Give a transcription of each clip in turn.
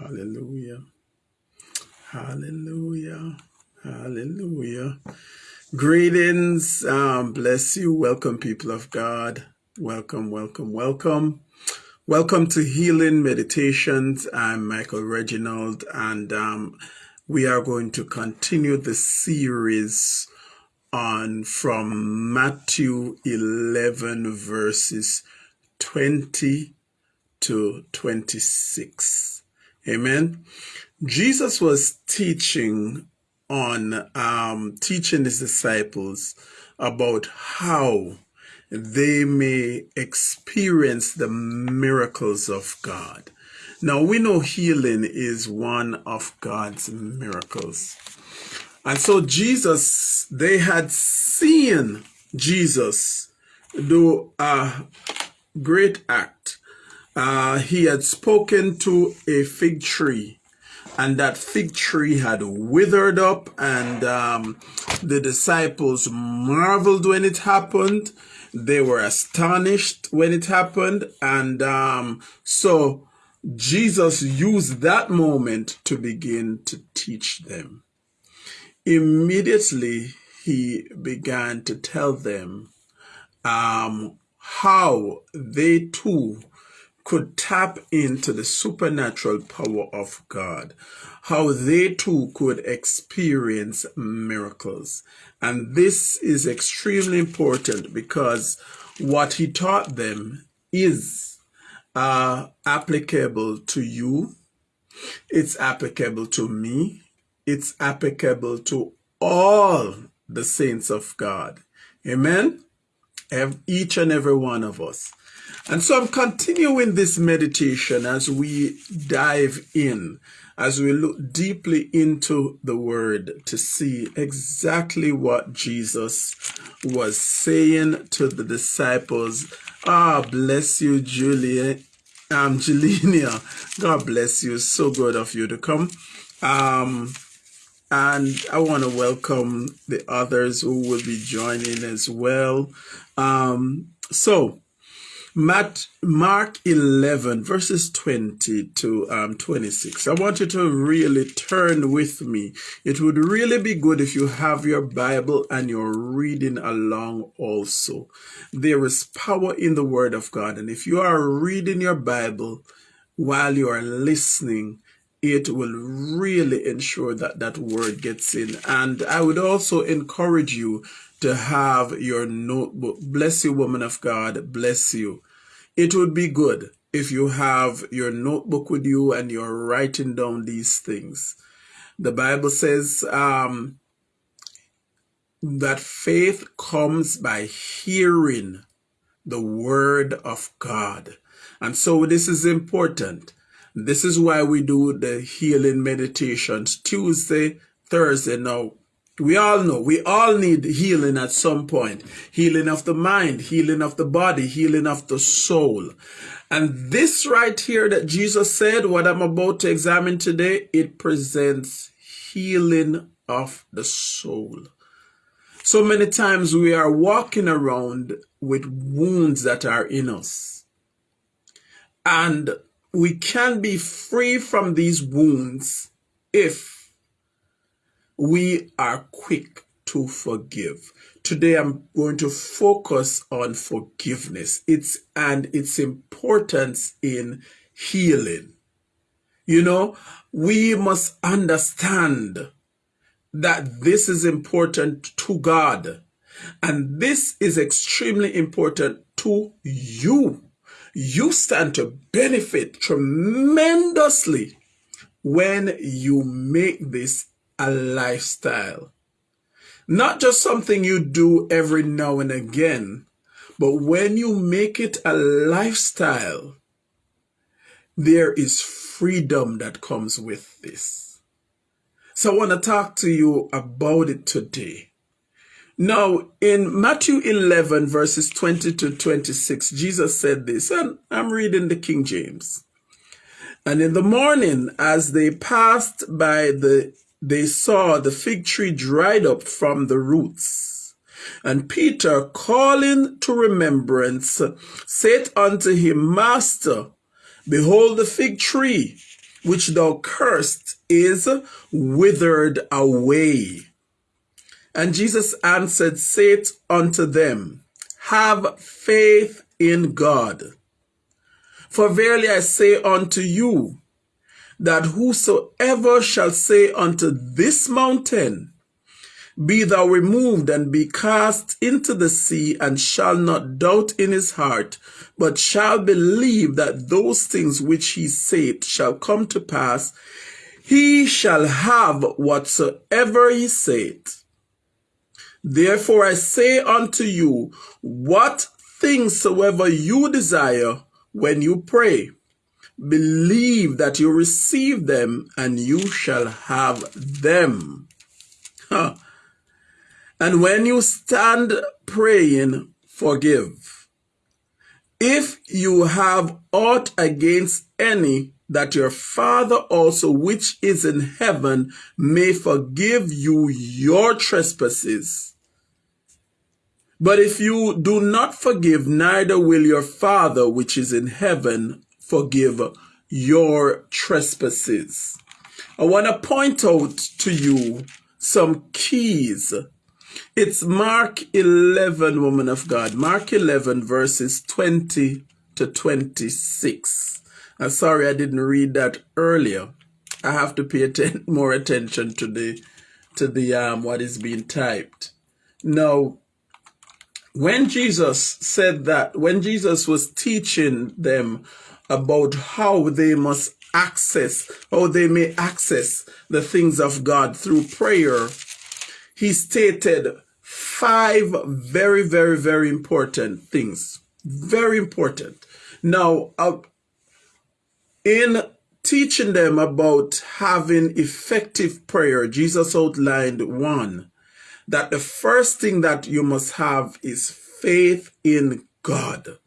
Hallelujah. Hallelujah. Hallelujah. Greetings. Um, bless you. Welcome, people of God. Welcome, welcome, welcome. Welcome to Healing Meditations. I'm Michael Reginald, and um, we are going to continue the series on from Matthew 11, verses 20 to 26. Amen. Jesus was teaching on um, teaching his disciples about how they may experience the miracles of God. Now we know healing is one of God's miracles. And so Jesus, they had seen Jesus do a great act. Uh, he had spoken to a fig tree and that fig tree had withered up and um, the disciples marveled when it happened. They were astonished when it happened and um, so jesus used that moment to begin to teach them. Immediately he began to tell them um, how they too could tap into the supernatural power of God, how they too could experience miracles. And this is extremely important because what he taught them is uh, applicable to you, it's applicable to me, it's applicable to all the saints of God. Amen? Each and every one of us. And so I'm continuing this meditation as we dive in, as we look deeply into the word to see exactly what Jesus was saying to the disciples. Ah, bless you, Julia. Um, Julinia. God bless you. So good of you to come. Um, and I want to welcome the others who will be joining as well. Um, so, Matt, Mark 11, verses 20 to um, 26. I want you to really turn with me. It would really be good if you have your Bible and you're reading along also. There is power in the Word of God. And if you are reading your Bible while you are listening, it will really ensure that that word gets in. And I would also encourage you to have your notebook. Bless you, woman of God. Bless you it would be good if you have your notebook with you and you're writing down these things. The Bible says um, that faith comes by hearing the word of God. And so this is important. This is why we do the healing meditations Tuesday, Thursday. Now, we all know, we all need healing at some point. Healing of the mind, healing of the body, healing of the soul. And this right here that Jesus said, what I'm about to examine today, it presents healing of the soul. So many times we are walking around with wounds that are in us. And we can be free from these wounds if we are quick to forgive. Today I'm going to focus on forgiveness. It's and its importance in healing. You know, we must understand that this is important to God. And this is extremely important to you. You stand to benefit tremendously when you make this a lifestyle. Not just something you do every now and again, but when you make it a lifestyle, there is freedom that comes with this. So I want to talk to you about it today. Now, in Matthew 11, verses 20 to 26, Jesus said this, and I'm reading the King James. And in the morning, as they passed by the they saw the fig tree dried up from the roots. And Peter, calling to remembrance, said unto him, Master, behold the fig tree which thou cursed is withered away. And Jesus answered, Say unto them, Have faith in God. For verily I say unto you, that whosoever shall say unto this mountain, Be thou removed and be cast into the sea, and shall not doubt in his heart, but shall believe that those things which he saith shall come to pass, he shall have whatsoever he saith. Therefore I say unto you, what things soever you desire when you pray, believe that you receive them and you shall have them. Huh. And when you stand praying, forgive. If you have aught against any, that your Father also which is in heaven may forgive you your trespasses. But if you do not forgive, neither will your Father which is in heaven forgive your trespasses. I want to point out to you some keys. It's Mark 11, woman of God. Mark 11, verses 20 to 26. I'm sorry I didn't read that earlier. I have to pay atten more attention to the to the um what is being typed. Now, when Jesus said that, when Jesus was teaching them about how they must access, how they may access the things of God through prayer, he stated five very, very, very important things. Very important. Now, uh, in teaching them about having effective prayer, Jesus outlined one that the first thing that you must have is faith in God.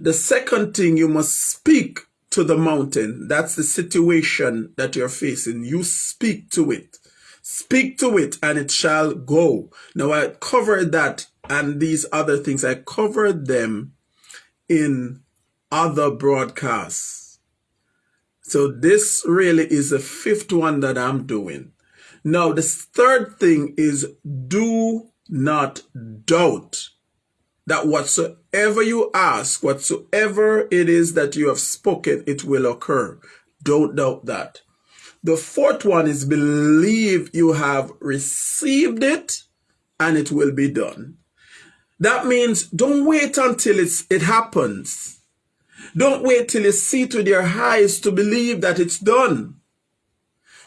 The second thing you must speak to the mountain. That's the situation that you're facing. You speak to it. Speak to it and it shall go. Now I covered that and these other things. I covered them in other broadcasts. So this really is the fifth one that I'm doing. Now, the third thing is do not doubt that whatsoever you ask, whatsoever it is that you have spoken, it will occur. Don't doubt that. The fourth one is believe you have received it and it will be done. That means don't wait until it's, it happens. Don't wait till you see with your eyes to believe that it's done.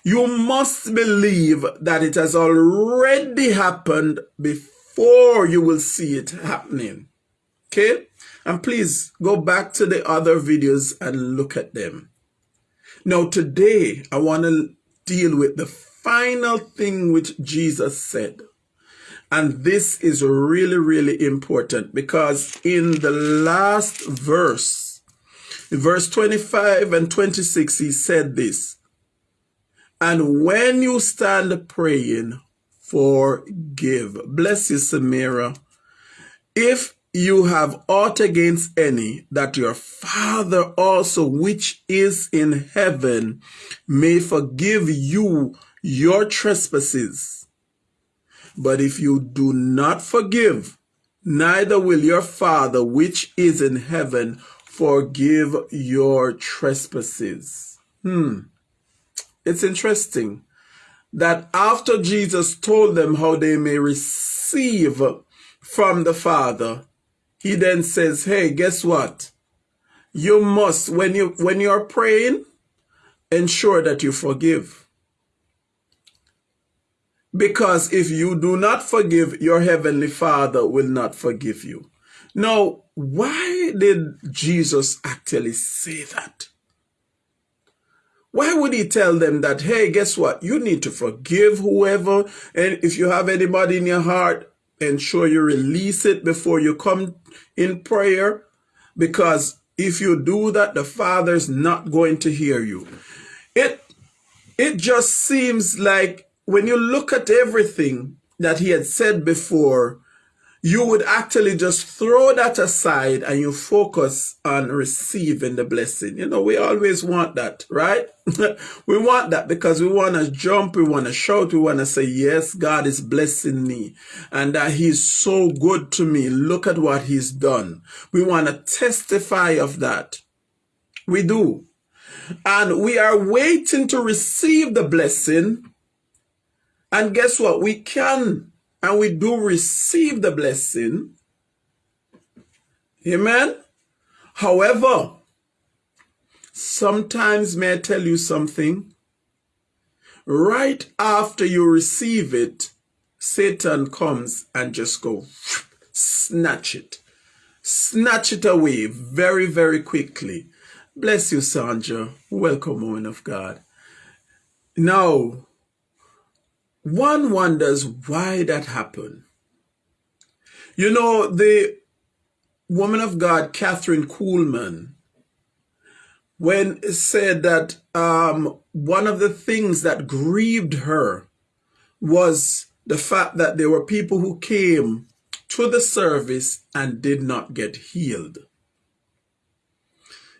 You must believe that it has already happened before you will see it happening. Okay? And please go back to the other videos and look at them. Now, today, I want to deal with the final thing which Jesus said. And this is really, really important because in the last verse, verse 25 and 26, he said this and when you stand praying, forgive. Bless you, Samira. If you have aught against any, that your Father also, which is in heaven, may forgive you your trespasses. But if you do not forgive, neither will your Father, which is in heaven, forgive your trespasses. Hmm. It's interesting that after Jesus told them how they may receive from the Father, he then says, hey, guess what? You must, when you when you're praying, ensure that you forgive. Because if you do not forgive, your heavenly Father will not forgive you. Now, why did Jesus actually say that? Why would he tell them that, hey, guess what? You need to forgive whoever. And if you have anybody in your heart, ensure you release it before you come in prayer. Because if you do that, the Father's not going to hear you. It, it just seems like when you look at everything that he had said before, you would actually just throw that aside and you focus on receiving the blessing. You know, we always want that, right? we want that because we want to jump, we want to shout, we want to say, yes, God is blessing me and that he's so good to me. Look at what he's done. We want to testify of that. We do. And we are waiting to receive the blessing. And guess what? We can and we do receive the blessing. Amen. However, sometimes may I tell you something? Right after you receive it, Satan comes and just go snatch it. Snatch it away very, very quickly. Bless you, Sandra. Welcome, woman of God. Now, one wonders why that happened. You know, the woman of God, Kathryn Kuhlman, when said that um, one of the things that grieved her was the fact that there were people who came to the service and did not get healed.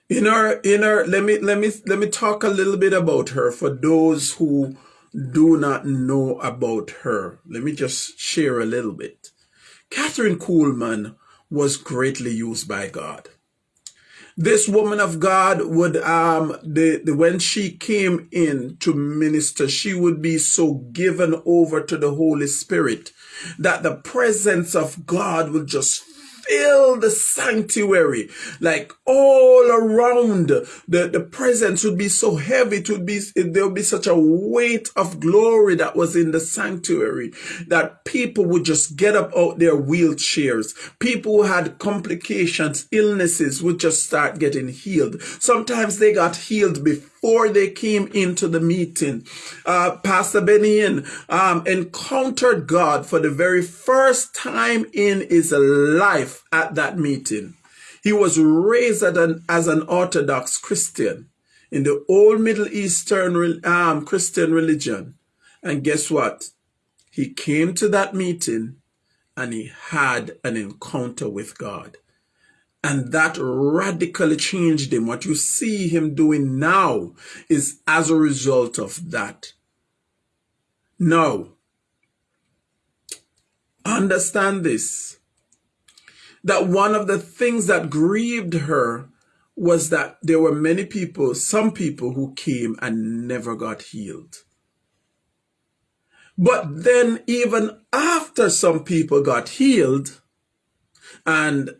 In her, in her, let me let me let me talk a little bit about her for those who do not know about her. Let me just share a little bit. Kathryn Kuhlman was greatly used by God. This woman of God would, um, the, the, when she came in to minister, she would be so given over to the Holy Spirit that the presence of God would just fill the sanctuary, like all around. The, the presence would be so heavy. It would be, there would be such a weight of glory that was in the sanctuary that people would just get up out their wheelchairs. People who had complications, illnesses would just start getting healed. Sometimes they got healed before before they came into the meeting. Uh, Pastor Benny um, encountered God for the very first time in his life at that meeting. He was raised as an, as an Orthodox Christian in the old Middle Eastern um, Christian religion. And guess what? He came to that meeting and he had an encounter with God. And that radically changed him. What you see him doing now is as a result of that. Now, understand this that one of the things that grieved her was that there were many people, some people who came and never got healed. But then, even after some people got healed, and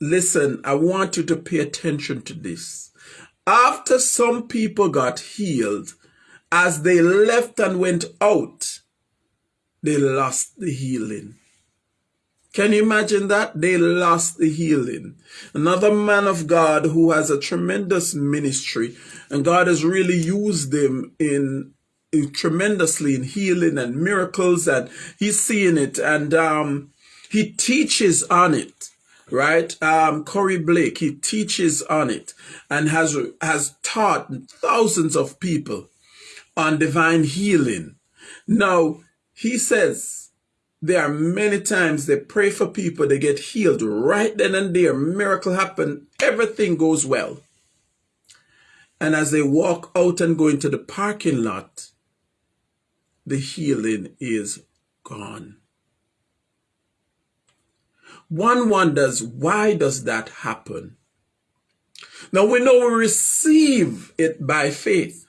Listen, I want you to pay attention to this. After some people got healed, as they left and went out, they lost the healing. Can you imagine that? They lost the healing. Another man of God who has a tremendous ministry and God has really used him in, in tremendously in healing and miracles and he's seeing it and um, he teaches on it right? Um, Curry Blake, he teaches on it and has, has taught thousands of people on divine healing. Now, he says there are many times they pray for people, they get healed right then and there. Miracle happen, everything goes well. And as they walk out and go into the parking lot, the healing is gone. One wonders, why does that happen? Now we know we receive it by faith.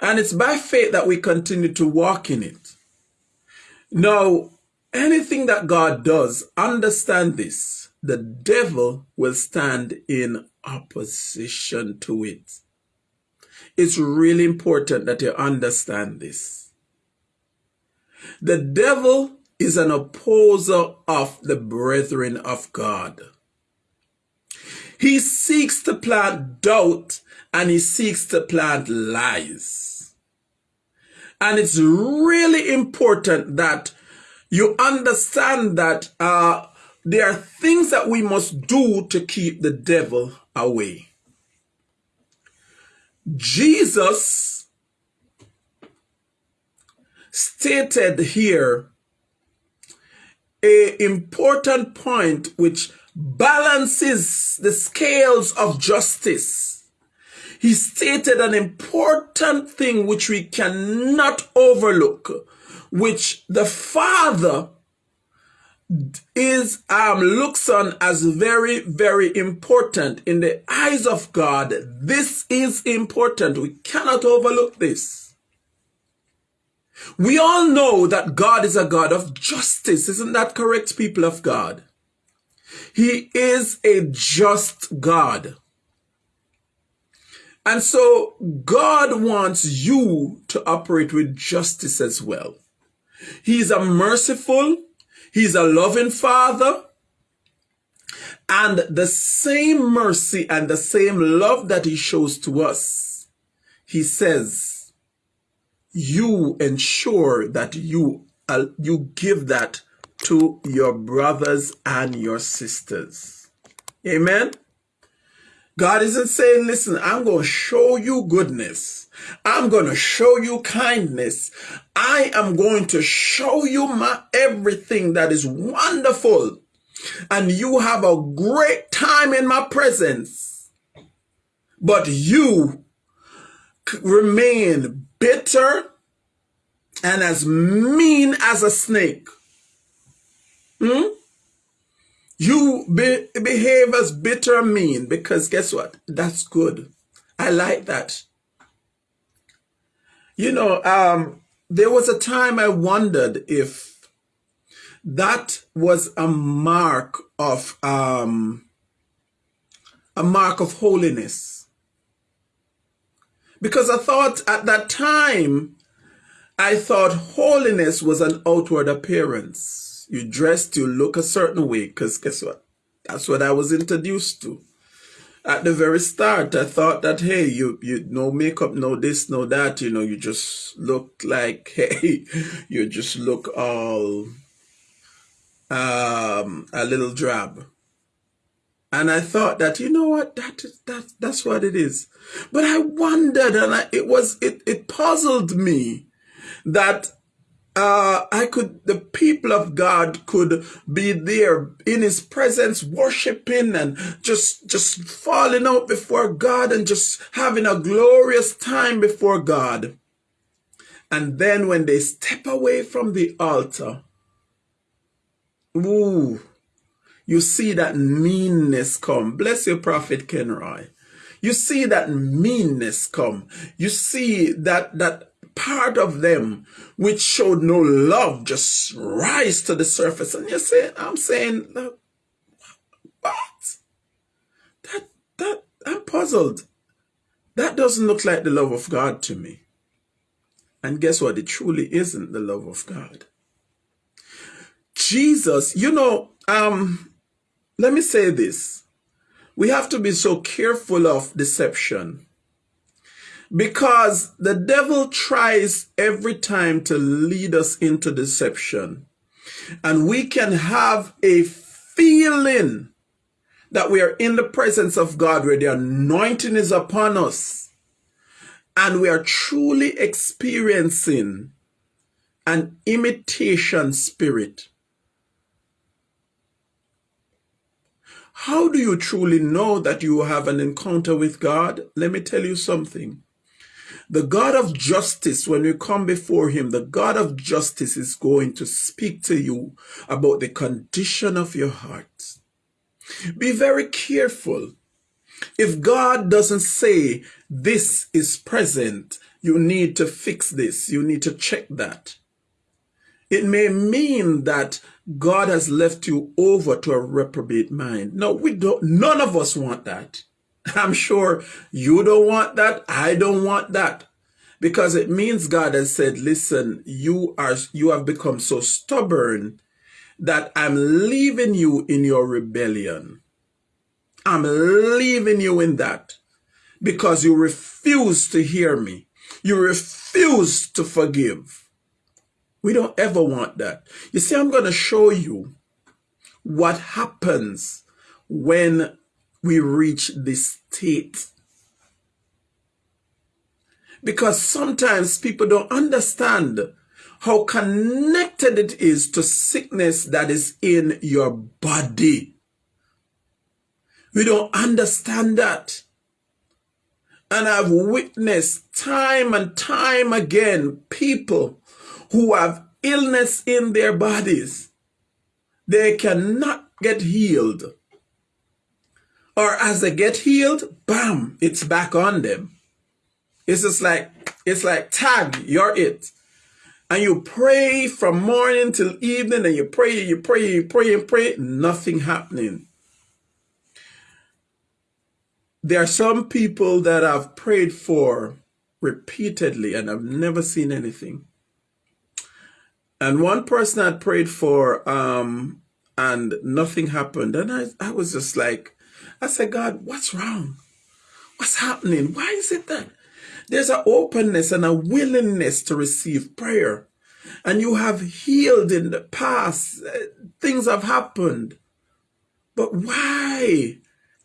And it's by faith that we continue to walk in it. Now, anything that God does, understand this. The devil will stand in opposition to it. It's really important that you understand this. The devil is an opposer of the brethren of God. He seeks to plant doubt and he seeks to plant lies. And it's really important that you understand that uh, there are things that we must do to keep the devil away. Jesus stated here a important point which balances the scales of justice. He stated an important thing which we cannot overlook, which the Father is um, looks on as very, very important in the eyes of God. This is important. We cannot overlook this. We all know that God is a God of justice. Isn't that correct, people of God? He is a just God. And so God wants you to operate with justice as well. He's a merciful, He's a loving Father. And the same mercy and the same love that He shows to us, He says, you ensure that you, uh, you give that to your brothers and your sisters. Amen. God isn't saying, listen, I'm going to show you goodness. I'm going to show you kindness. I am going to show you my everything that is wonderful. And you have a great time in my presence. But you remain bitter and as mean as a snake. Hmm? You be, behave as bitter mean because guess what? That's good. I like that. You know, um, there was a time I wondered if that was a mark of um, a mark of holiness. Because I thought at that time, I thought holiness was an outward appearance you dressed, you look a certain way. Because guess what? That's what I was introduced to. At the very start, I thought that, hey, you, you, no makeup, no this, no that, you know, you just look like, hey, you just look all, um, a little drab. And I thought that, you know what, that that, that's what it is. But I wondered and I, it was, it, it puzzled me that uh, I could, the people of God could be there in his presence, worshiping and just, just falling out before God and just having a glorious time before God. And then when they step away from the altar, ooh, you see that meanness come. Bless your prophet Kenroy. You see that meanness come. You see that, that part of them which showed no love just rise to the surface. And you're saying, I'm saying, what? That, that, I'm puzzled. That doesn't look like the love of God to me. And guess what? It truly isn't the love of God. Jesus, you know, um, let me say this. We have to be so careful of deception because the devil tries every time to lead us into deception. And we can have a feeling that we are in the presence of God where the anointing is upon us. And we are truly experiencing an imitation spirit. How do you truly know that you have an encounter with God? Let me tell you something. The God of justice, when you come before him, the God of justice is going to speak to you about the condition of your heart. Be very careful. If God doesn't say this is present, you need to fix this. You need to check that. It may mean that God has left you over to a reprobate mind. No, we don't, none of us want that. I'm sure you don't want that. I don't want that. Because it means God has said, listen, you are, you have become so stubborn that I'm leaving you in your rebellion. I'm leaving you in that because you refuse to hear me. You refuse to forgive. We don't ever want that. You see, I'm going to show you what happens when we reach this state. Because sometimes people don't understand how connected it is to sickness that is in your body. We don't understand that. And I've witnessed time and time again people who have illness in their bodies. They cannot get healed. Or as they get healed, bam, it's back on them. It's just like, it's like tag, you're it. And you pray from morning till evening and you pray, you pray, you pray and pray, nothing happening. There are some people that I've prayed for repeatedly and I've never seen anything. And one person I prayed for, um, and nothing happened. And I, I was just like, I said, God, what's wrong? What's happening? Why is it that there's an openness and a willingness to receive prayer? And you have healed in the past. Things have happened. But why?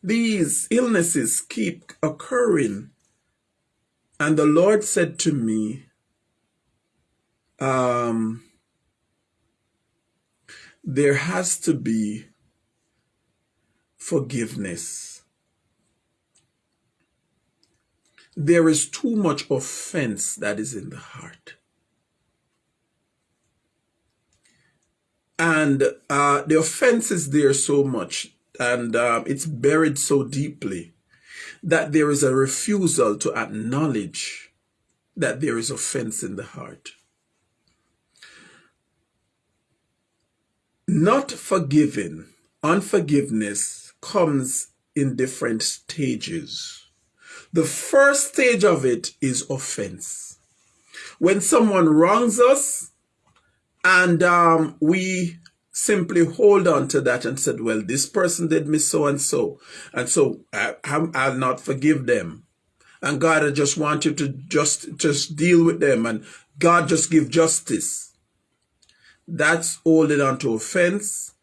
these illnesses keep occurring. And the Lord said to me, um, there has to be forgiveness. There is too much offense that is in the heart. And uh, the offense is there so much and um, it's buried so deeply that there is a refusal to acknowledge that there is offense in the heart. Not forgiving, unforgiveness comes in different stages. The first stage of it is offense. When someone wrongs us and um, we simply hold on to that and said, well, this person did me so and so. And so I, will not forgive them. And God, I just want you to just, just deal with them and God just give justice. That's holding on to offense.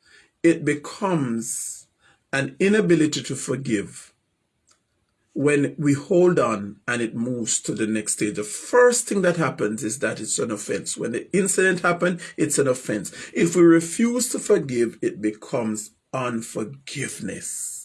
It becomes an inability to forgive when we hold on and it moves to the next stage, the first thing that happens is that it's an offense. When the incident happened, it's an offense. If we refuse to forgive, it becomes unforgiveness.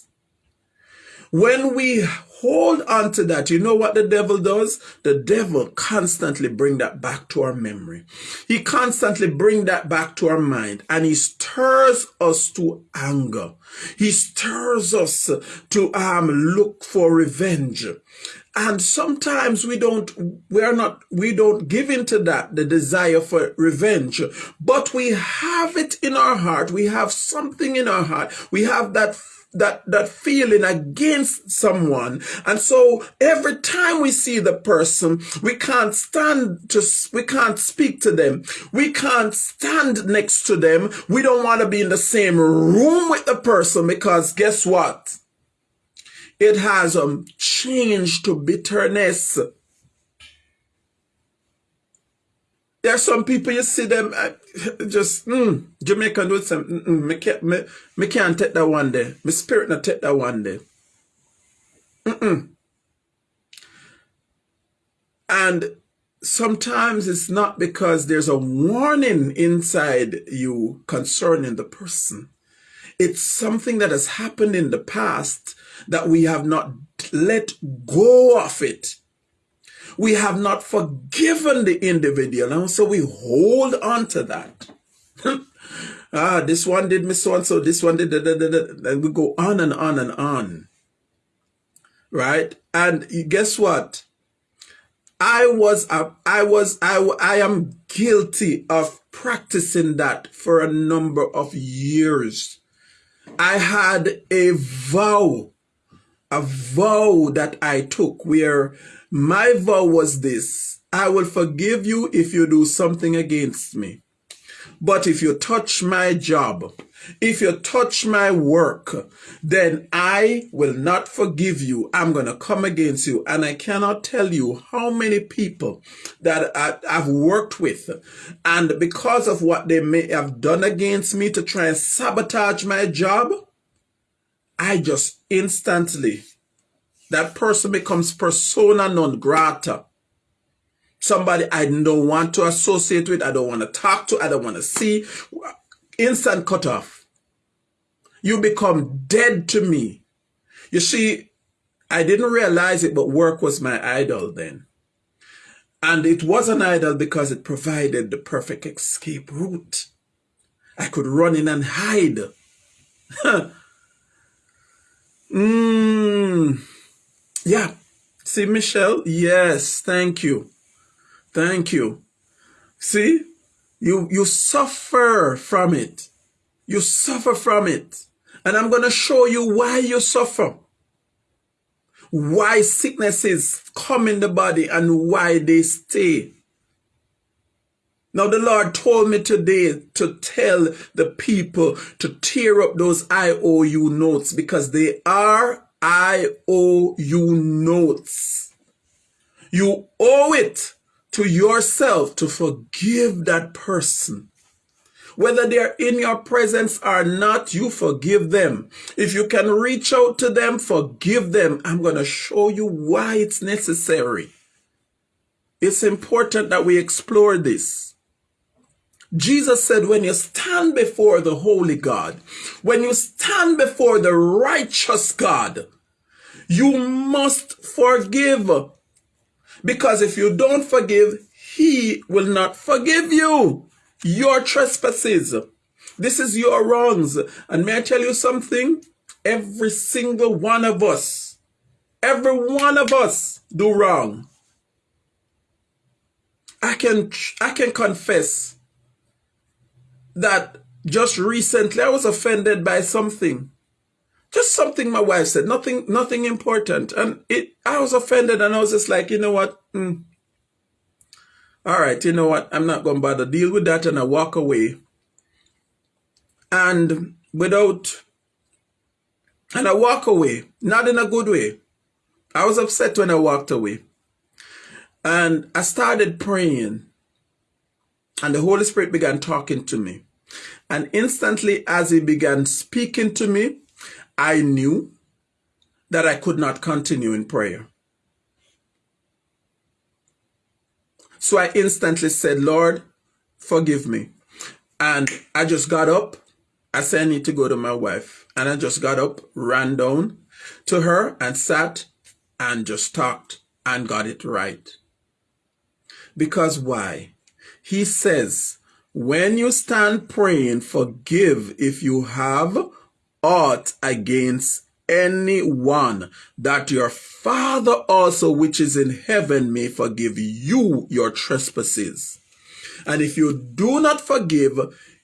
When we hold on to that, you know what the devil does? The devil constantly bring that back to our memory. He constantly bring that back to our mind and he stirs us to anger. He stirs us to um, look for revenge. And sometimes we don't, we are not, we don't give into that, the desire for revenge, but we have it in our heart. We have something in our heart. We have that that that feeling against someone. And so every time we see the person we can't stand to we can't speak to them. We can't stand next to them. We don't want to be in the same room with the person because guess what? It has um changed to bitterness There are some people you see them uh, just mm, Jamaican do some mm, mm, me, can't, me, me can't take that one day. My spirit not take that one day. Mm -mm. And sometimes it's not because there's a warning inside you concerning the person. It's something that has happened in the past that we have not let go of it we have not forgiven the individual. And so we hold on to that. ah, this one did me so and so, this one did, da, da, da, and we go on and on and on. Right? And guess what? I was, I was, I, I am guilty of practicing that for a number of years. I had a vow, a vow that I took where my vow was this I will forgive you if you do something against me. But if you touch my job, if you touch my work, then I will not forgive you. I'm going to come against you. And I cannot tell you how many people that I, have worked with. And because of what they may have done against me to try and sabotage my job, I just instantly that person becomes persona non grata. somebody I don't want to associate with, I don't want to talk to, I don't want to see. Instant cut off. You become dead to me. You see, I didn't realize it, but work was my idol then. And it was an idol because it provided the perfect escape route. I could run in and hide. mm. Yeah. See, Michelle? Yes, thank you. Thank you. See, you, you suffer from it. You suffer from it. And I'm going to show you why you suffer. Why sicknesses come in the body and why they stay. Now the Lord told me today to tell the people to tear up those IOU notes because they are IOU notes. You owe it to yourself to forgive that person. Whether they're in your presence or not, you forgive them. If you can reach out to them, forgive them. I'm going to show you why it's necessary. It's important that we explore this. Jesus said, when you stand before the holy God, when you stand before the righteous God, you must forgive because if you don't forgive, he will not forgive you. Your trespasses. This is your wrongs. And may I tell you something? Every single one of us, every one of us do wrong. I can, I can confess that just recently I was offended by something just something my wife said, nothing, nothing important. And it, I was offended and I was just like, you know what? Mm. All right, you know what? I'm not going to bother deal with that. And I walk away. And without, and I walk away, not in a good way. I was upset when I walked away. And I started praying. And the Holy Spirit began talking to me. And instantly, as He began speaking to me, I knew that I could not continue in prayer. So I instantly said, Lord, forgive me. And I just got up. I said, I need to go to my wife. And I just got up, ran down to her and sat and just talked and got it right. Because why? He says, when you stand praying, forgive if you have aught against anyone, that your Father also which is in heaven may forgive you your trespasses. And if you do not forgive,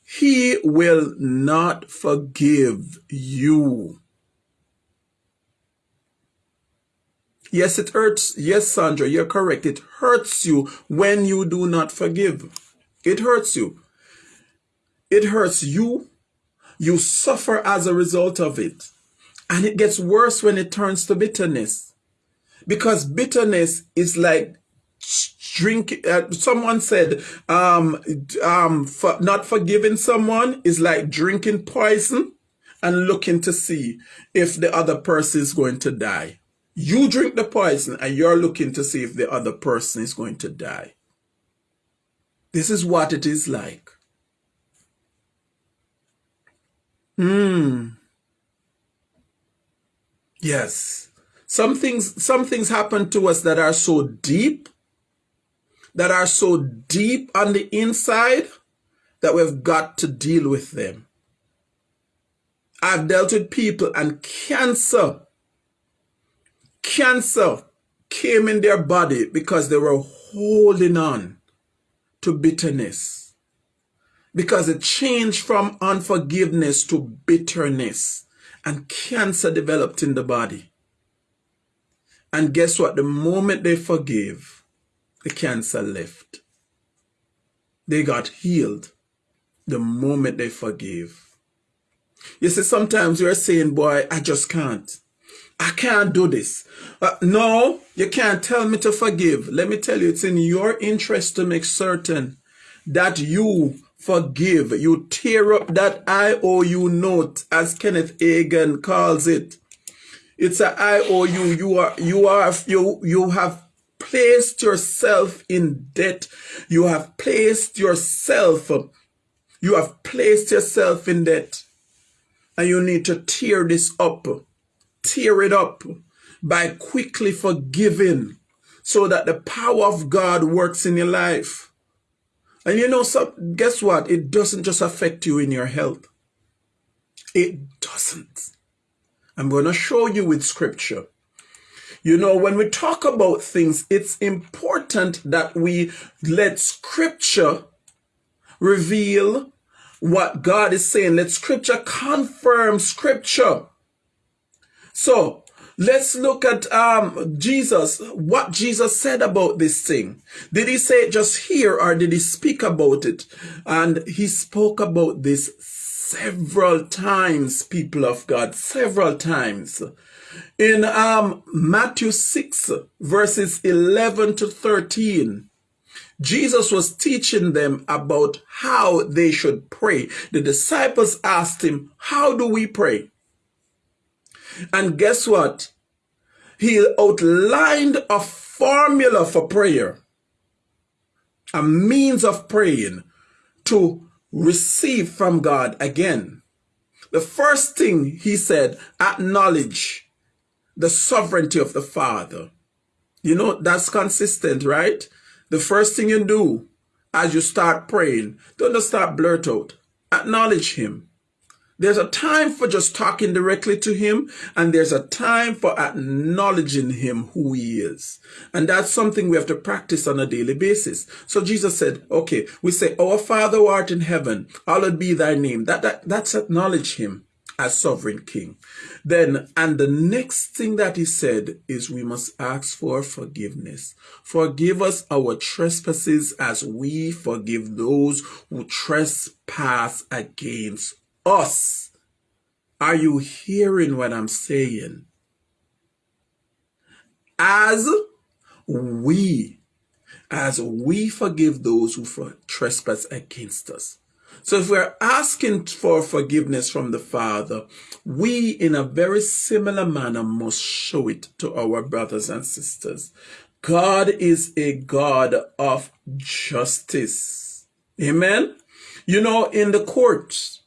he will not forgive you. Yes, it hurts. Yes, Sandra, you're correct. It hurts you when you do not forgive. It hurts you. It hurts you you suffer as a result of it. And it gets worse when it turns to bitterness. Because bitterness is like drink uh, someone said um um for not forgiving someone is like drinking poison and looking to see if the other person is going to die you drink the poison and you're looking to see if the other person is going to die this is what it is like Hmm. Yes. Some things, some things happen to us that are so deep, that are so deep on the inside that we've got to deal with them. I've dealt with people and cancer, cancer came in their body because they were holding on to bitterness because it changed from unforgiveness to bitterness and cancer developed in the body. And guess what? The moment they forgave, the cancer left. They got healed the moment they forgave. You see, sometimes you're saying, boy, I just can't. I can't do this. Uh, no, you can't tell me to forgive. Let me tell you, it's in your interest to make certain that you forgive. You tear up that IOU note, as Kenneth Hagin calls it. It's an IOU. You are, you are, you, you have placed yourself in debt. You have placed yourself, you have placed yourself in debt. And you need to tear this up, tear it up by quickly forgiving so that the power of God works in your life. And you know, so guess what? It doesn't just affect you in your health. It doesn't. I'm going to show you with scripture. You know, when we talk about things, it's important that we let scripture reveal what God is saying. Let scripture confirm scripture. So let's look at um, Jesus, what Jesus said about this thing. Did he say it just here or did he speak about it? And he spoke about this several times, people of God, several times. In um, Matthew 6, verses 11 to 13, Jesus was teaching them about how they should pray. The disciples asked him, How do we pray? And guess what? He outlined a formula for prayer, a means of praying to receive from God again. The first thing he said, acknowledge the sovereignty of the Father. You know, that's consistent, right? The first thing you do as you start praying, don't just start blurt out. Acknowledge him. There's a time for just talking directly to him, and there's a time for acknowledging him who he is. And that's something we have to practice on a daily basis. So Jesus said, okay, we say, Our Father who art in heaven, hallowed be thy name. That, that That's acknowledge him as sovereign king. Then, and the next thing that he said is we must ask for forgiveness. Forgive us our trespasses as we forgive those who trespass against us. Are you hearing what I'm saying? As we, as we forgive those who trespass against us. So if we're asking for forgiveness from the Father, we in a very similar manner must show it to our brothers and sisters. God is a God of justice. Amen. You know, in the courts,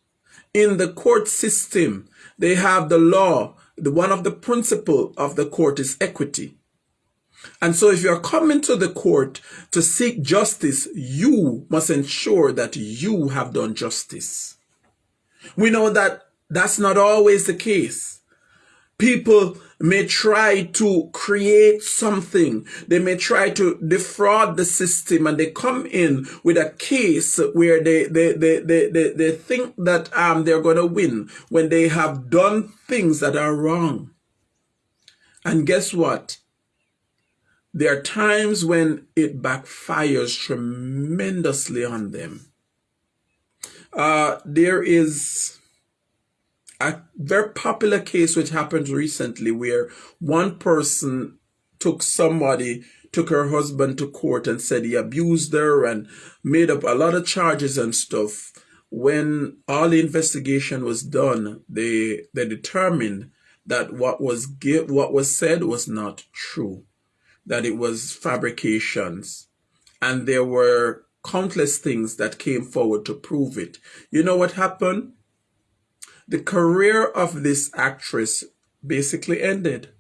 in the court system, they have the law. The, one of the principle of the court is equity. And so if you're coming to the court to seek justice, you must ensure that you have done justice. We know that that's not always the case. People may try to create something. They may try to defraud the system and they come in with a case where they, they, they, they, they, they think that um, they're going to win when they have done things that are wrong. And guess what? There are times when it backfires tremendously on them. Uh, there is a very popular case which happened recently where one person took somebody took her husband to court and said he abused her and made up a lot of charges and stuff. When all the investigation was done they they determined that what was give, what was said was not true that it was fabrications. And there were countless things that came forward to prove it. You know what happened the career of this actress basically ended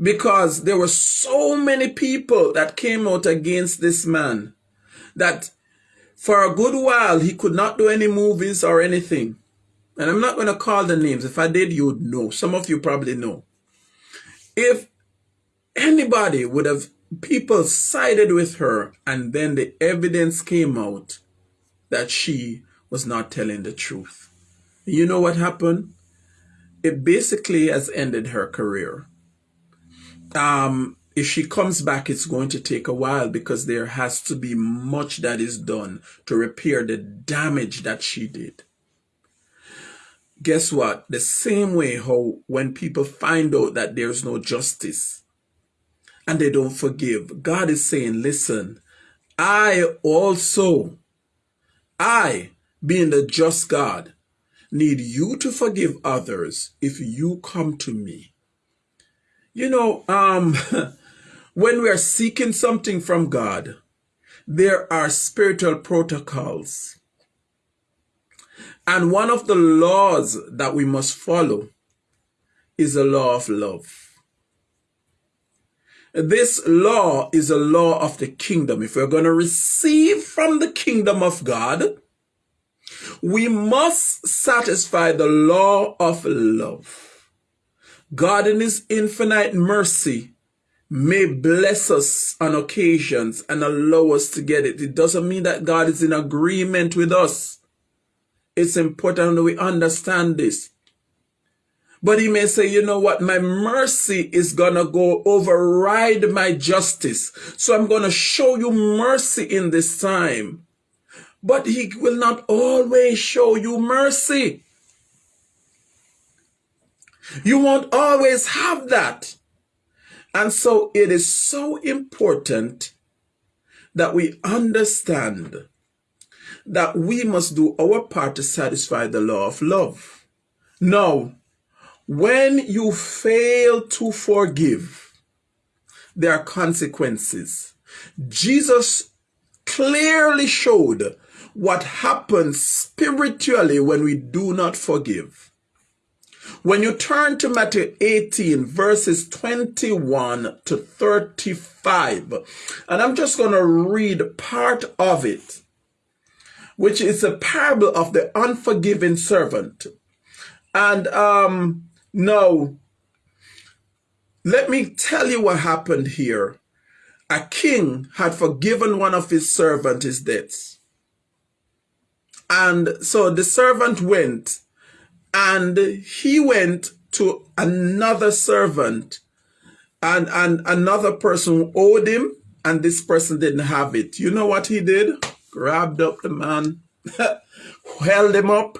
because there were so many people that came out against this man that for a good while he could not do any movies or anything. And I'm not going to call the names. If I did, you would know. Some of you probably know. If anybody would have, people sided with her and then the evidence came out that she was not telling the truth. You know what happened? It basically has ended her career. Um, if she comes back, it's going to take a while because there has to be much that is done to repair the damage that she did. Guess what? The same way how when people find out that there's no justice and they don't forgive, God is saying, listen, I also, I being the just God, need you to forgive others if you come to me. You know, um, when we are seeking something from God, there are spiritual protocols. And one of the laws that we must follow is the law of love. This law is a law of the kingdom. If we're going to receive from the kingdom of God, we must satisfy the law of love. God in his infinite mercy may bless us on occasions and allow us to get it. It doesn't mean that God is in agreement with us. It's important that we understand this. But he may say, you know what, my mercy is going to go override my justice. So I'm going to show you mercy in this time. But he will not always show you mercy. You won't always have that. And so it is so important that we understand that we must do our part to satisfy the law of love. Now, when you fail to forgive, there are consequences. Jesus clearly showed what happens spiritually when we do not forgive. When you turn to Matthew 18, verses 21 to 35, and I'm just going to read part of it, which is a parable of the unforgiving servant. And um, now, let me tell you what happened here. A king had forgiven one of his servants his debts. And so the servant went and he went to another servant and, and another person owed him and this person didn't have it. You know what he did? Grabbed up the man, held him up,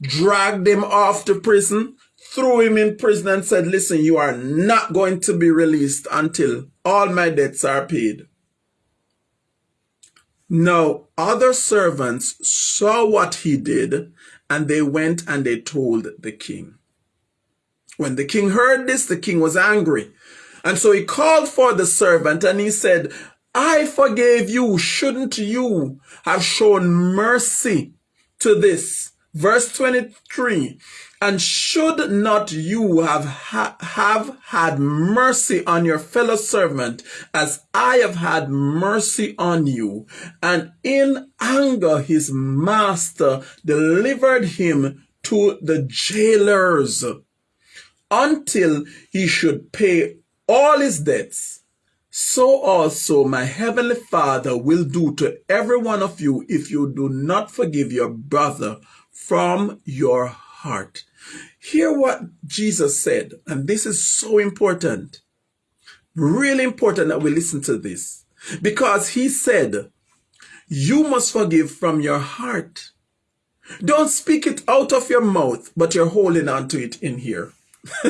dragged him off to prison, threw him in prison and said, listen, you are not going to be released until all my debts are paid. Now, other servants saw what he did and they went and they told the king. When the king heard this, the king was angry. And so he called for the servant and he said, I forgave you. Shouldn't you have shown mercy to this? Verse 23, and should not you have, ha have had mercy on your fellow servant as I have had mercy on you? And in anger, his master delivered him to the jailers until he should pay all his debts. So also my heavenly Father will do to every one of you if you do not forgive your brother from your heart. Hear what Jesus said, and this is so important. Really important that we listen to this. Because he said, you must forgive from your heart. Don't speak it out of your mouth, but you're holding on to it in here.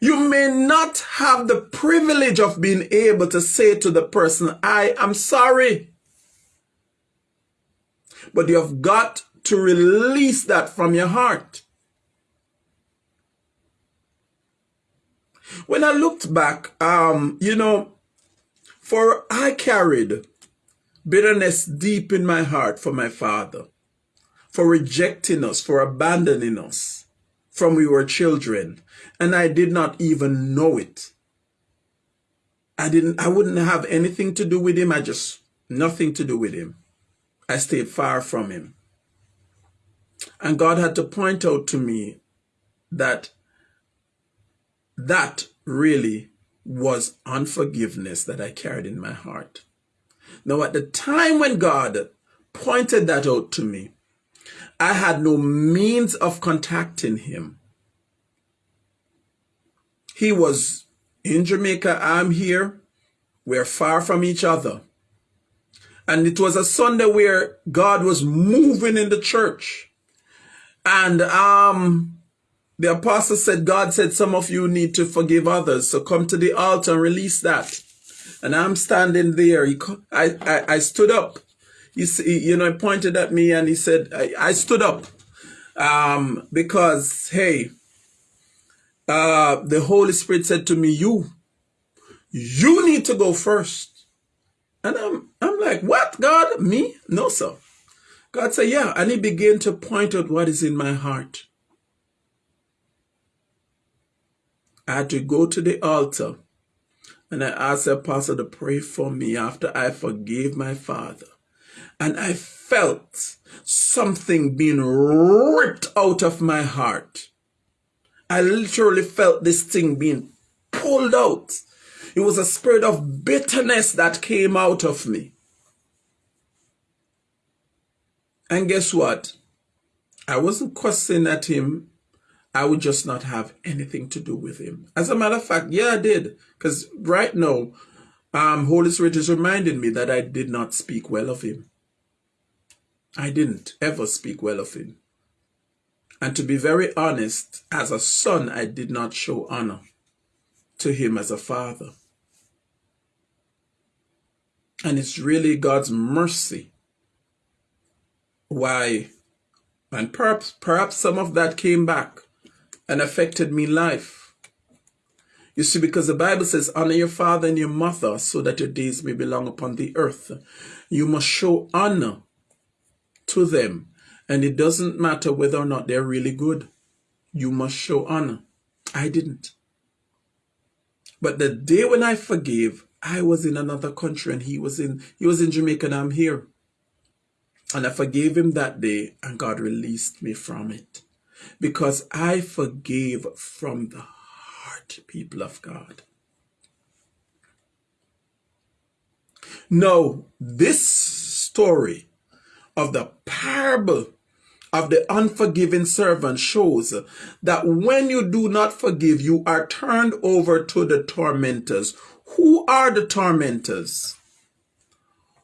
you may not have the privilege of being able to say to the person, I am sorry. But you have got to release that from your heart. When I looked back, um, you know, for I carried bitterness deep in my heart for my father, for rejecting us, for abandoning us from we were children, and I did not even know it. I didn't, I wouldn't have anything to do with him. I just, nothing to do with him. I stayed far from him. And God had to point out to me that that really was unforgiveness that I carried in my heart. Now, at the time when God pointed that out to me, I had no means of contacting him. He was in Jamaica, I'm here. We're far from each other. And it was a Sunday where God was moving in the church. And um, the apostle said, God said, some of you need to forgive others. So come to the altar and release that. And I'm standing there. He, I, I, I stood up. He, you know, he pointed at me and he said, I, I stood up um, because, hey, uh, the Holy Spirit said to me, you, you need to go first. And I'm, I'm like, what, God? Me? No, sir. God said, yeah. And he began to point out what is in my heart. I had to go to the altar and I asked the pastor to pray for me after I forgave my father. And I felt something being ripped out of my heart. I literally felt this thing being pulled out. It was a spirit of bitterness that came out of me. And guess what? I wasn't cussing at him. I would just not have anything to do with him. As a matter of fact, yeah, I did. Because right now, um, Holy Spirit is reminding me that I did not speak well of him. I didn't ever speak well of him. And to be very honest, as a son, I did not show honor to him as a father. And it's really God's mercy why, and perhaps, perhaps some of that came back and affected me life. You see, because the Bible says, honor your father and your mother so that your days may be long upon the earth. You must show honor to them. And it doesn't matter whether or not they're really good. You must show honor. I didn't. But the day when I forgave, I was in another country and he was in he was in Jamaica and I'm here. And I forgave him that day, and God released me from it. Because I forgave from the heart, people of God. Now, this story of the parable of the unforgiving servant shows that when you do not forgive, you are turned over to the tormentors. Who are the tormentors?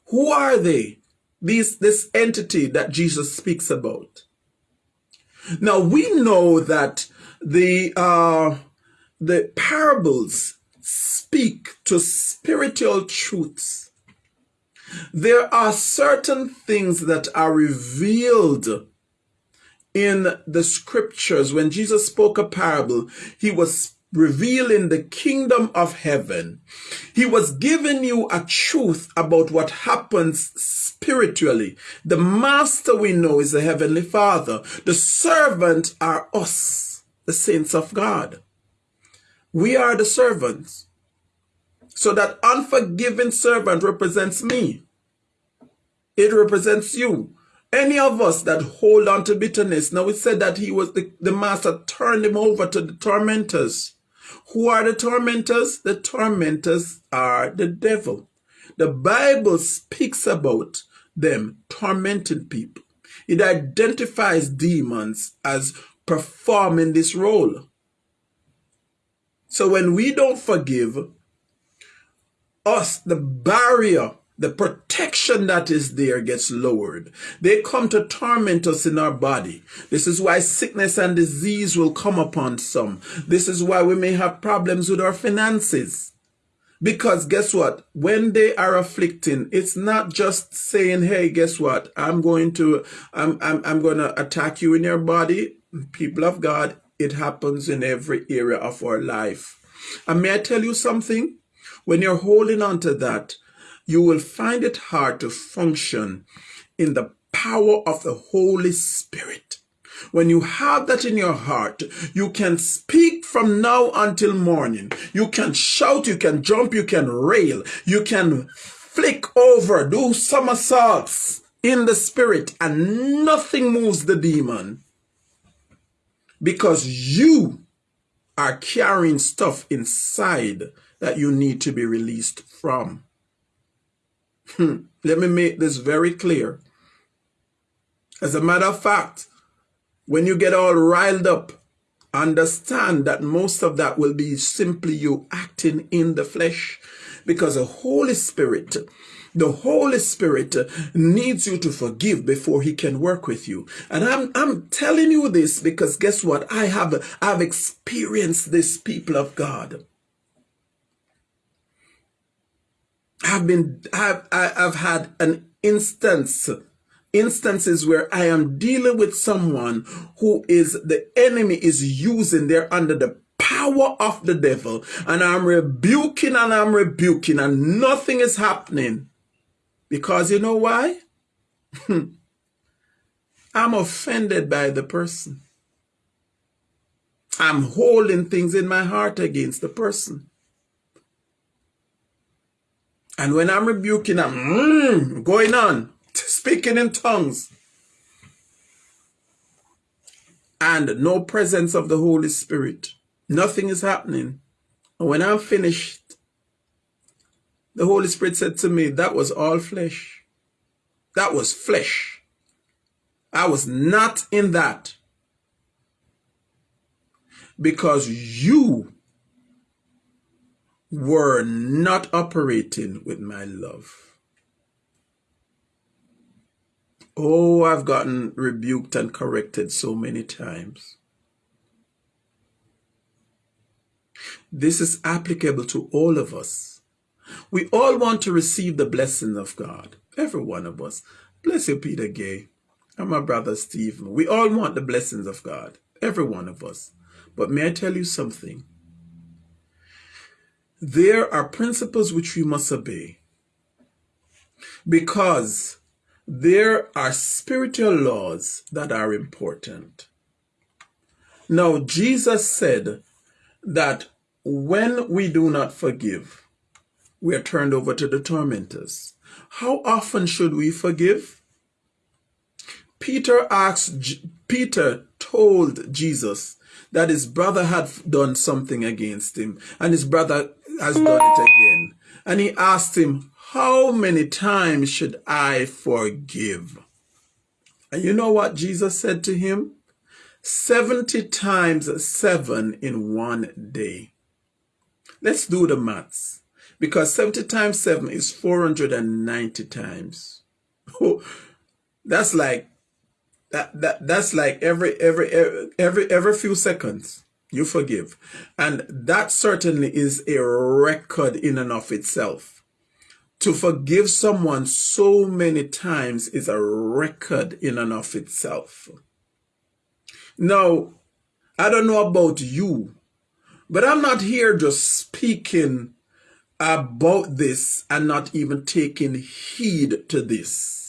Who are they? These, this entity that Jesus speaks about. Now we know that the uh, the parables speak to spiritual truths. There are certain things that are revealed in the scriptures. When Jesus spoke a parable, he was revealing the kingdom of heaven. He was giving you a truth about what happens spiritually. The master we know is the heavenly father. The servant are us, the saints of God. We are the servants. So that unforgiving servant represents me. It represents you. Any of us that hold on to bitterness. Now it said that he was the, the master turned him over to the tormentors. Who are the tormentors? The tormentors are the devil. The Bible speaks about them tormenting people. It identifies demons as performing this role. So when we don't forgive, us, the barrier, the protection that is there gets lowered. They come to torment us in our body. This is why sickness and disease will come upon some. This is why we may have problems with our finances. Because guess what? When they are afflicting, it's not just saying, hey, guess what? I'm going to, I'm, I'm, I'm going to attack you in your body. People of God, it happens in every area of our life. And may I tell you something? When you're holding on to that, you will find it hard to function in the power of the Holy Spirit. When you have that in your heart, you can speak from now until morning. You can shout, you can jump, you can rail, you can flick over, do somersaults in the spirit, and nothing moves the demon because you are carrying stuff inside that you need to be released from. Hmm. Let me make this very clear. As a matter of fact, when you get all riled up, understand that most of that will be simply you acting in the flesh because the Holy Spirit the Holy Spirit needs you to forgive before he can work with you. And I'm, I'm telling you this because guess what? I have, I've experienced this people of God. I've been, I've, I've had an instance instances where I am dealing with someone who is the enemy is using, they're under the power of the devil and I'm rebuking and I'm rebuking and nothing is happening. Because you know why? I'm offended by the person. I'm holding things in my heart against the person. And when I'm rebuking, I'm mm, going on, speaking in tongues. And no presence of the Holy Spirit. Nothing is happening. And when I'm finished, the Holy Spirit said to me, that was all flesh. That was flesh. I was not in that. Because you were not operating with my love. Oh, I've gotten rebuked and corrected so many times. This is applicable to all of us. We all want to receive the blessing of God. Every one of us. Bless you, Peter Gay. And my brother Stephen. We all want the blessings of God. Every one of us. But may I tell you something? There are principles which we must obey. Because there are spiritual laws that are important. Now, Jesus said that when we do not forgive, we are turned over to the tormentors. How often should we forgive? Peter asked, Peter told Jesus that his brother had done something against him and his brother has done it again. And he asked him, how many times should I forgive? And you know what Jesus said to him? 70 times 7 in one day. Let's do the maths. Because 70 times 7 is 490 times. that's like that, that that's like every every every every few seconds you forgive. And that certainly is a record in and of itself. To forgive someone so many times is a record in and of itself. Now, I don't know about you, but I'm not here just speaking about this and not even taking heed to this.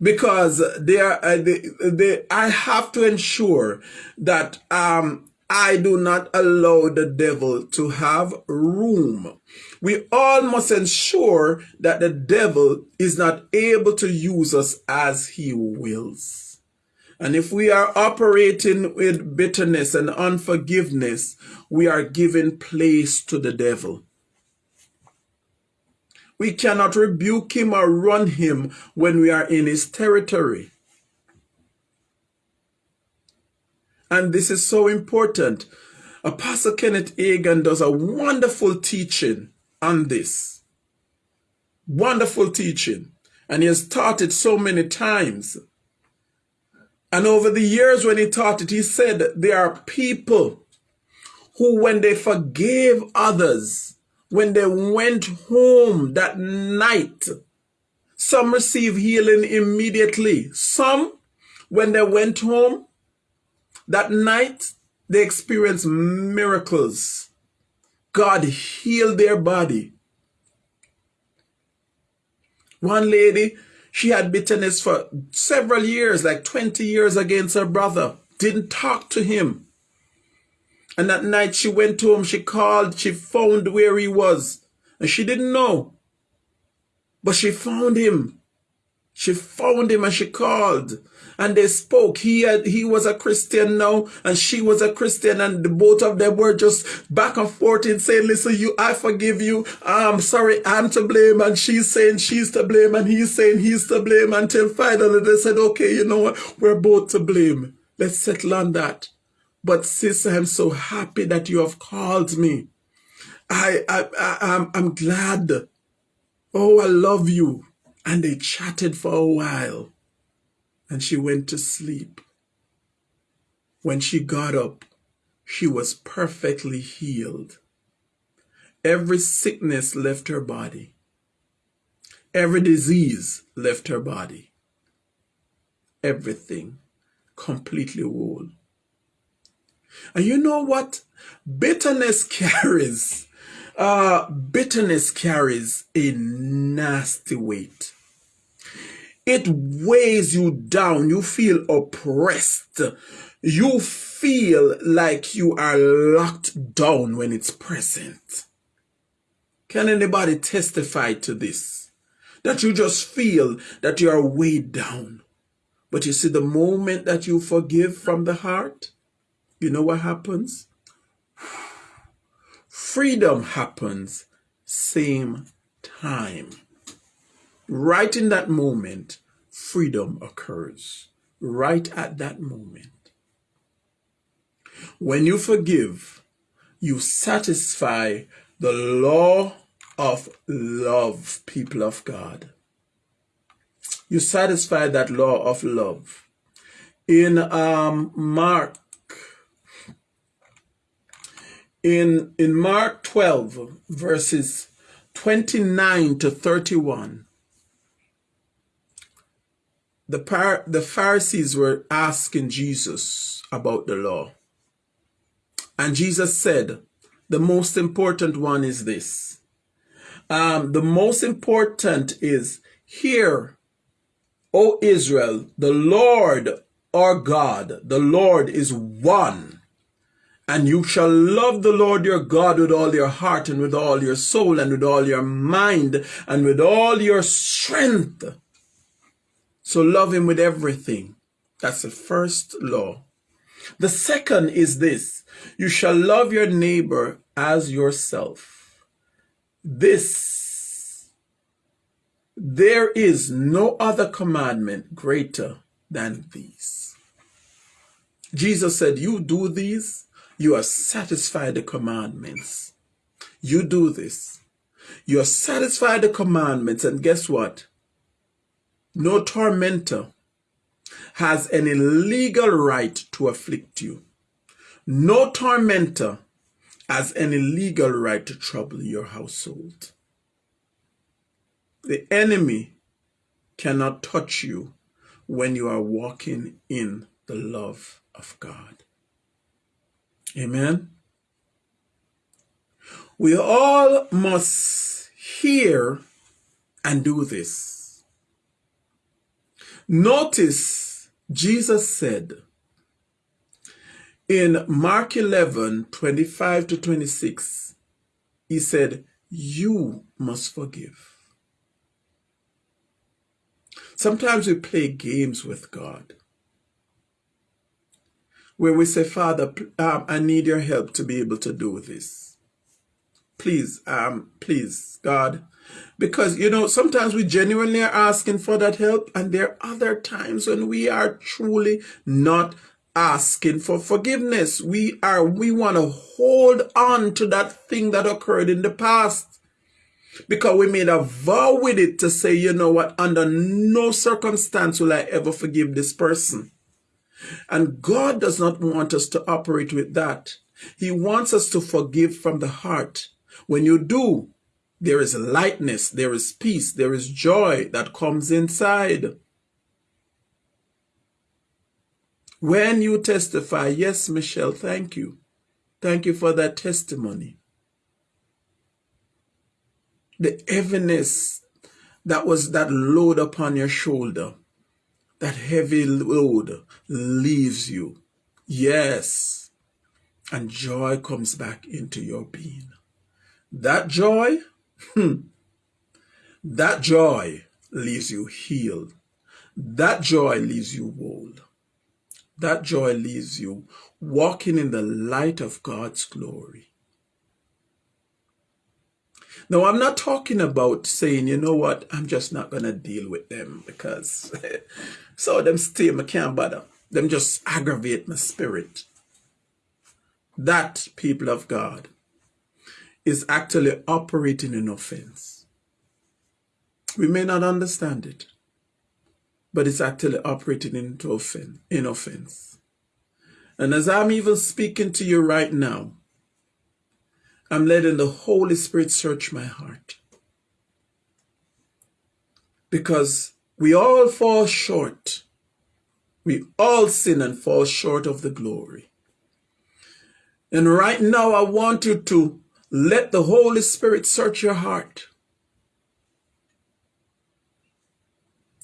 Because they are, uh, they, they, I have to ensure that um, I do not allow the devil to have room. We all must ensure that the devil is not able to use us as he wills. And if we are operating with bitterness and unforgiveness, we are giving place to the devil. We cannot rebuke him or run him when we are in his territory. And this is so important. Apostle Kenneth Hagin does a wonderful teaching on this. Wonderful teaching. And he has taught it so many times. And over the years when he taught it, he said there are people who, when they forgave others, when they went home that night, some received healing immediately. Some, when they went home that night, they experienced miracles. God healed their body. One lady, she had bitterness for several years, like 20 years against her brother. Didn't talk to him. And that night she went to him, she called, she found where he was. And she didn't know. But she found him. She found him and she called and they spoke. He had, he was a Christian now and she was a Christian and the both of them were just back and forth in saying, listen, you, I forgive you. I'm sorry, I'm to blame. And she's saying she's to blame and he's saying he's to blame until finally they said, okay, you know what? We're both to blame. Let's settle on that. But sis, I'm so happy that you have called me. I, I, I I'm, I'm glad. Oh, I love you. And they chatted for a while and she went to sleep. When she got up, she was perfectly healed. Every sickness left her body. Every disease left her body. Everything completely whole. And you know what? Bitterness carries, uh, bitterness carries a nasty weight. It weighs you down. You feel oppressed. You feel like you are locked down when it's present. Can anybody testify to this? That you just feel that you are weighed down. But you see, the moment that you forgive from the heart, you know what happens? Freedom happens same time. Right in that moment, freedom occurs. Right at that moment. When you forgive, you satisfy the law of love, people of God. You satisfy that law of love. In um, Mark, in, in Mark 12, verses 29 to 31, the, par the Pharisees were asking Jesus about the law. And Jesus said, the most important one is this. Um, the most important is, Hear, O Israel, the Lord our God, the Lord is one. And you shall love the Lord your God with all your heart and with all your soul and with all your mind and with all your strength. So love him with everything. That's the first law. The second is this. You shall love your neighbor as yourself. This, there is no other commandment greater than these. Jesus said, you do these, you are satisfied the commandments. You do this. You are satisfied the commandments and guess what? No tormentor has any legal right to afflict you. No tormentor has any legal right to trouble your household. The enemy cannot touch you when you are walking in the love of God. Amen. We all must hear and do this. Notice Jesus said in Mark 11, 25 to 26, he said, you must forgive. Sometimes we play games with God where we say, Father, um, I need your help to be able to do this. Please, um, please, God, because, you know, sometimes we genuinely are asking for that help. And there are other times when we are truly not asking for forgiveness. We are, we want to hold on to that thing that occurred in the past. Because we made a vow with it to say, you know what, under no circumstance will I ever forgive this person. And God does not want us to operate with that. He wants us to forgive from the heart. When you do, there is lightness, there is peace, there is joy that comes inside. When you testify, yes, Michelle, thank you. Thank you for that testimony. The heaviness that was that load upon your shoulder, that heavy load leaves you. Yes. And joy comes back into your being. That joy Hmm. That joy leaves you healed. That joy leaves you whole. That joy leaves you walking in the light of God's glory. Now, I'm not talking about saying, you know what, I'm just not going to deal with them because so them stay, I can't bother. Them just aggravate my spirit. That, people of God, is actually operating in offense. We may not understand it, but it's actually operating into offense, in offense. And as I'm even speaking to you right now, I'm letting the Holy Spirit search my heart. Because we all fall short. We all sin and fall short of the glory. And right now, I want you to let the Holy Spirit search your heart.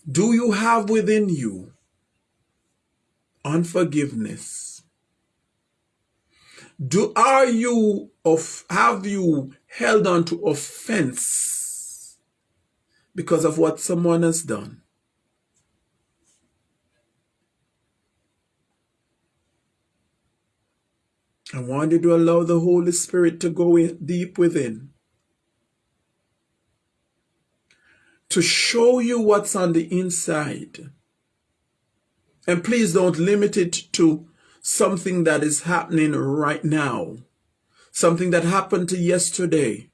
Do you have within you unforgiveness? Do are you of have you held on to offense because of what someone has done? I want you to allow the Holy Spirit to go in deep within. To show you what's on the inside. And please don't limit it to something that is happening right now. Something that happened to yesterday.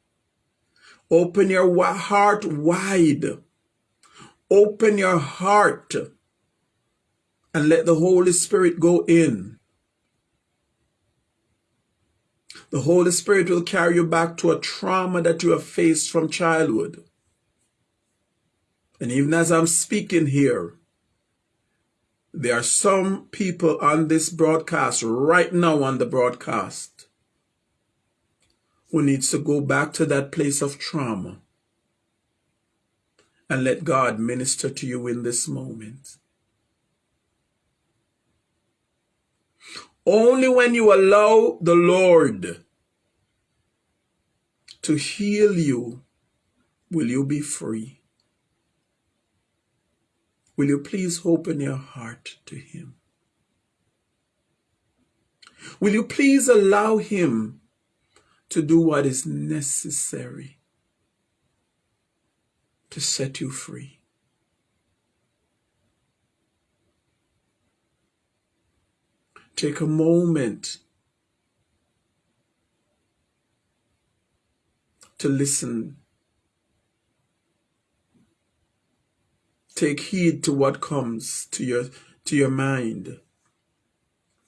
Open your heart wide. Open your heart and let the Holy Spirit go in. The Holy Spirit will carry you back to a trauma that you have faced from childhood. And even as I'm speaking here, there are some people on this broadcast, right now on the broadcast, who needs to go back to that place of trauma and let God minister to you in this moment. Only when you allow the Lord to heal you will you be free. Will you please open your heart to Him? Will you please allow Him to do what is necessary to set you free? Take a moment to listen. Take heed to what comes to your to your mind.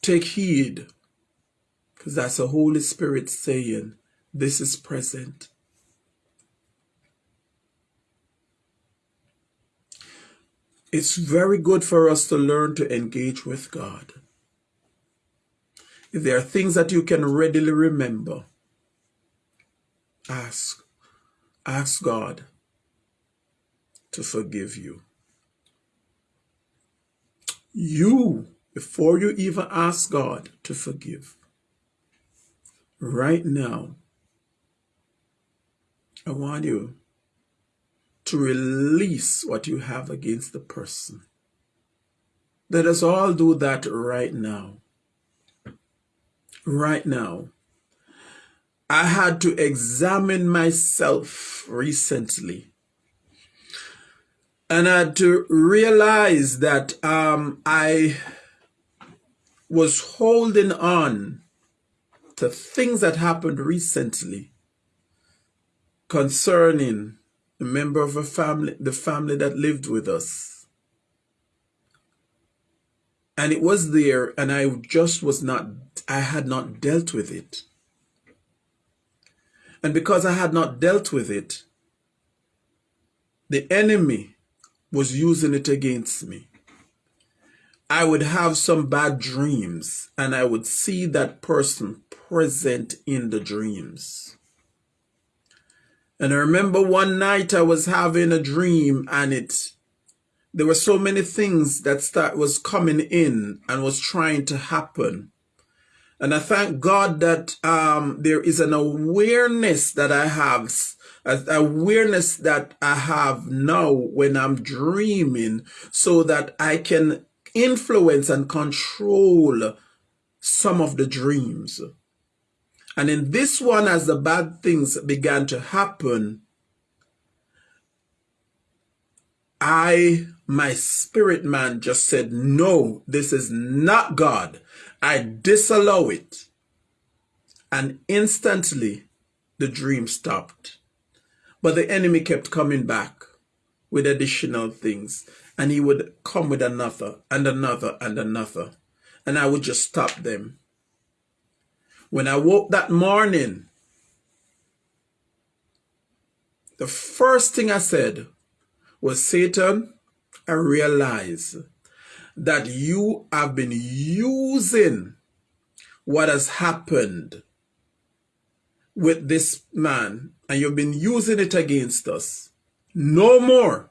Take heed, because that's the Holy Spirit saying, this is present. It's very good for us to learn to engage with God. If there are things that you can readily remember, ask. Ask God to forgive you. You, before you even ask God to forgive, right now, I want you to release what you have against the person. Let us all do that right now right now. I had to examine myself recently. And I had to realize that um, I was holding on to things that happened recently concerning a member of a family, the family that lived with us. And it was there, and I just was not I had not dealt with it. And because I had not dealt with it, the enemy was using it against me. I would have some bad dreams and I would see that person present in the dreams. And I remember one night I was having a dream and it there were so many things that start was coming in and was trying to happen and I thank God that um, there is an awareness that I have, awareness that I have now when I'm dreaming so that I can influence and control some of the dreams. And in this one, as the bad things began to happen, I, my spirit man just said, no, this is not God. I disallow it. And instantly the dream stopped. But the enemy kept coming back with additional things. And he would come with another and another and another. And I would just stop them. When I woke that morning, the first thing I said was, Satan, I realize that you have been using what has happened with this man and you've been using it against us. No more.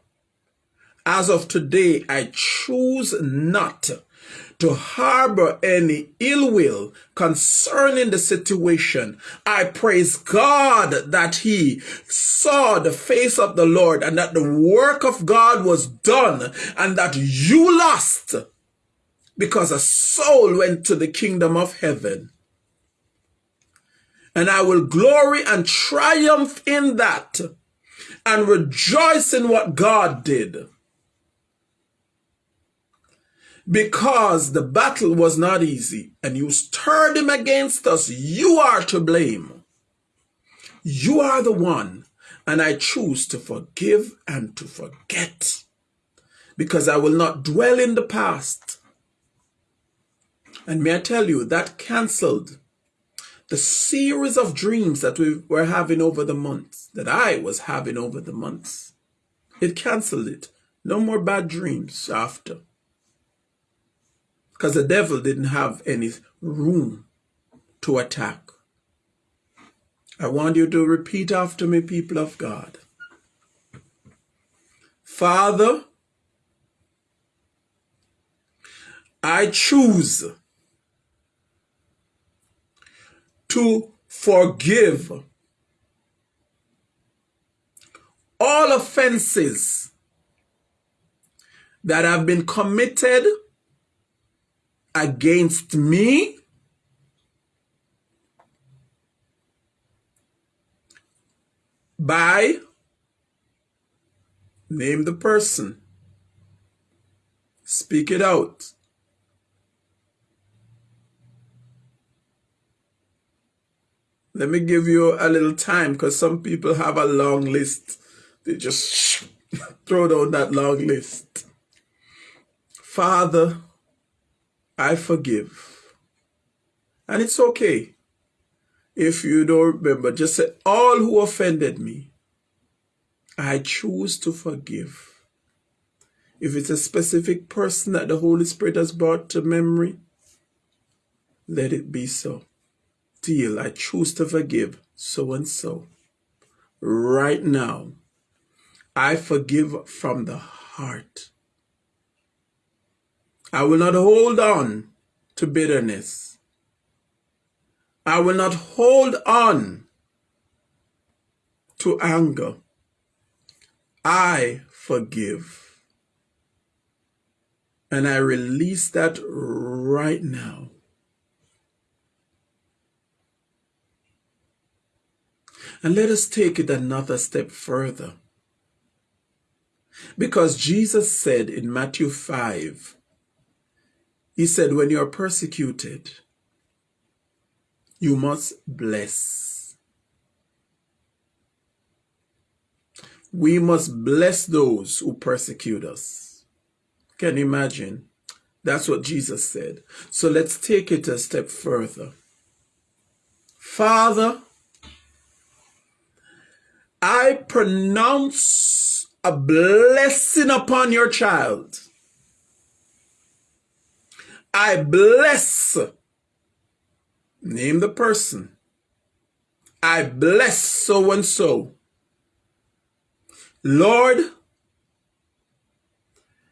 As of today, I choose not to harbor any ill will concerning the situation. I praise God that he saw the face of the Lord and that the work of God was done and that you lost because a soul went to the kingdom of heaven. And I will glory and triumph in that and rejoice in what God did because the battle was not easy and you stirred him against us, you are to blame. You are the one, and I choose to forgive and to forget because I will not dwell in the past. And may I tell you, that canceled the series of dreams that we were having over the months, that I was having over the months. It canceled it. No more bad dreams after because the devil didn't have any room to attack. I want you to repeat after me, people of God. Father, I choose to forgive. All offenses that have been committed against me by name the person speak it out let me give you a little time because some people have a long list they just throw down that long list father I forgive. And it's okay. If you don't remember, just say, all who offended me, I choose to forgive. If it's a specific person that the Holy Spirit has brought to memory, let it be so. Deal, I choose to forgive so and so. Right now, I forgive from the heart. I will not hold on to bitterness. I will not hold on to anger. I forgive. And I release that right now. And let us take it another step further. Because Jesus said in Matthew 5, he said, when you are persecuted, you must bless. We must bless those who persecute us. Can you imagine? That's what Jesus said. So let's take it a step further. Father, I pronounce a blessing upon your child. I bless. Name the person. I bless so and so. Lord,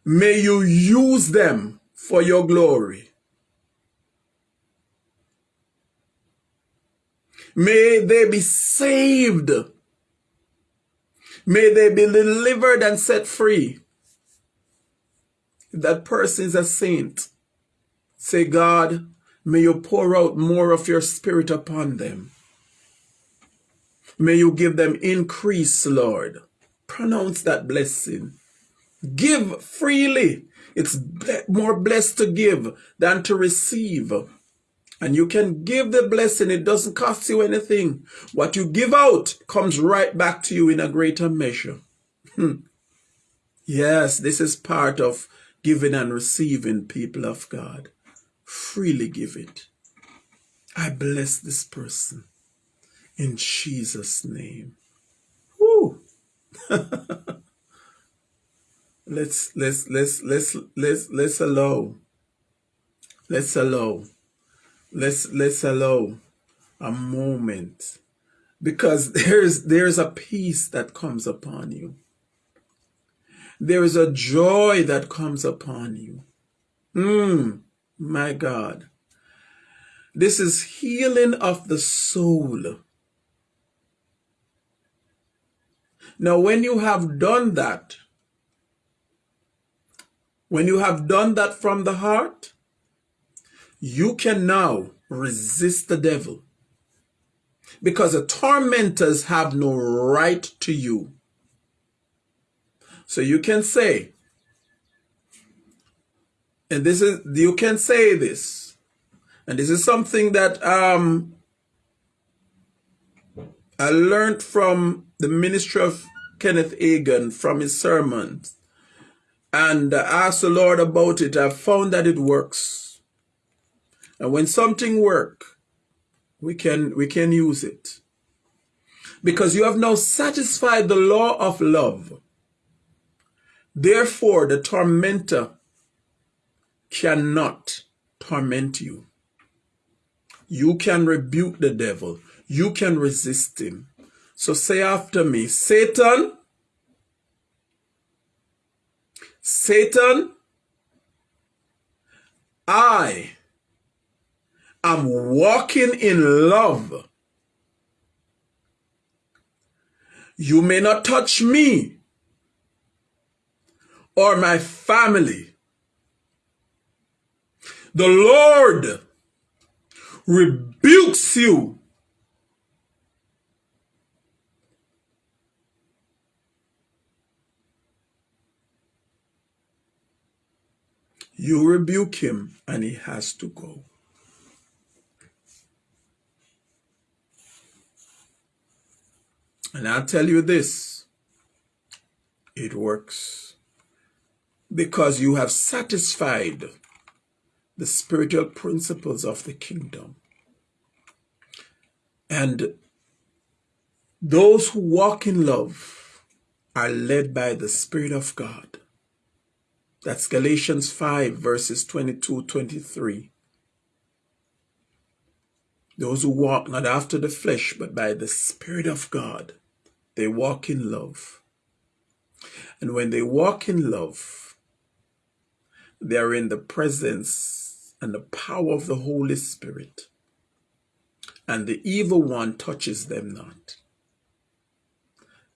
may you use them for your glory. May they be saved. May they be delivered and set free. If that person is a saint, Say, God, may you pour out more of your spirit upon them. May you give them increase, Lord. Pronounce that blessing. Give freely. It's more blessed to give than to receive. And you can give the blessing. It doesn't cost you anything. What you give out comes right back to you in a greater measure. Hmm. yes, this is part of giving and receiving, people of God freely give it. I bless this person in Jesus' name. Woo! let's let's let's let's let's let's allow let's allow Let's let's allow a moment because there's there's a peace that comes upon you. There is a joy that comes upon you. Mm, my God. This is healing of the soul. Now, when you have done that, when you have done that from the heart, you can now resist the devil because the tormentors have no right to you. So you can say, and this is, you can say this, and this is something that um, I learned from the ministry of Kenneth Hagin from his sermons and I asked the Lord about it. I found that it works. And when something work, we can we can use it. Because you have now satisfied the law of love. Therefore the tormentor cannot torment you. You can rebuke the devil. You can resist him. So say after me satan satan i I'm walking in love. You may not touch me or my family. The Lord rebukes you. You rebuke him and he has to go. And I'll tell you this, it works because you have satisfied the spiritual principles of the kingdom. And those who walk in love are led by the Spirit of God. That's Galatians 5 verses 22, 23. Those who walk not after the flesh, but by the Spirit of God. They walk in love. And when they walk in love, they are in the presence and the power of the Holy Spirit. And the evil one touches them not.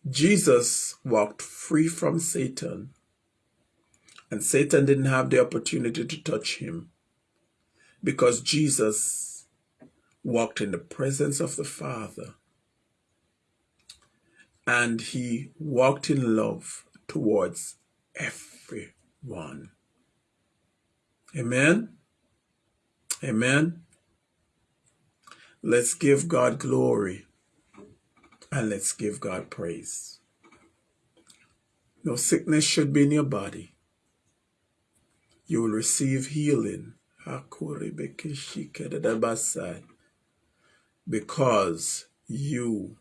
Jesus walked free from Satan. And Satan didn't have the opportunity to touch him because Jesus walked in the presence of the Father and he walked in love towards everyone. Amen. Amen. Let's give God glory and let's give God praise. No sickness should be in your body. You will receive healing because you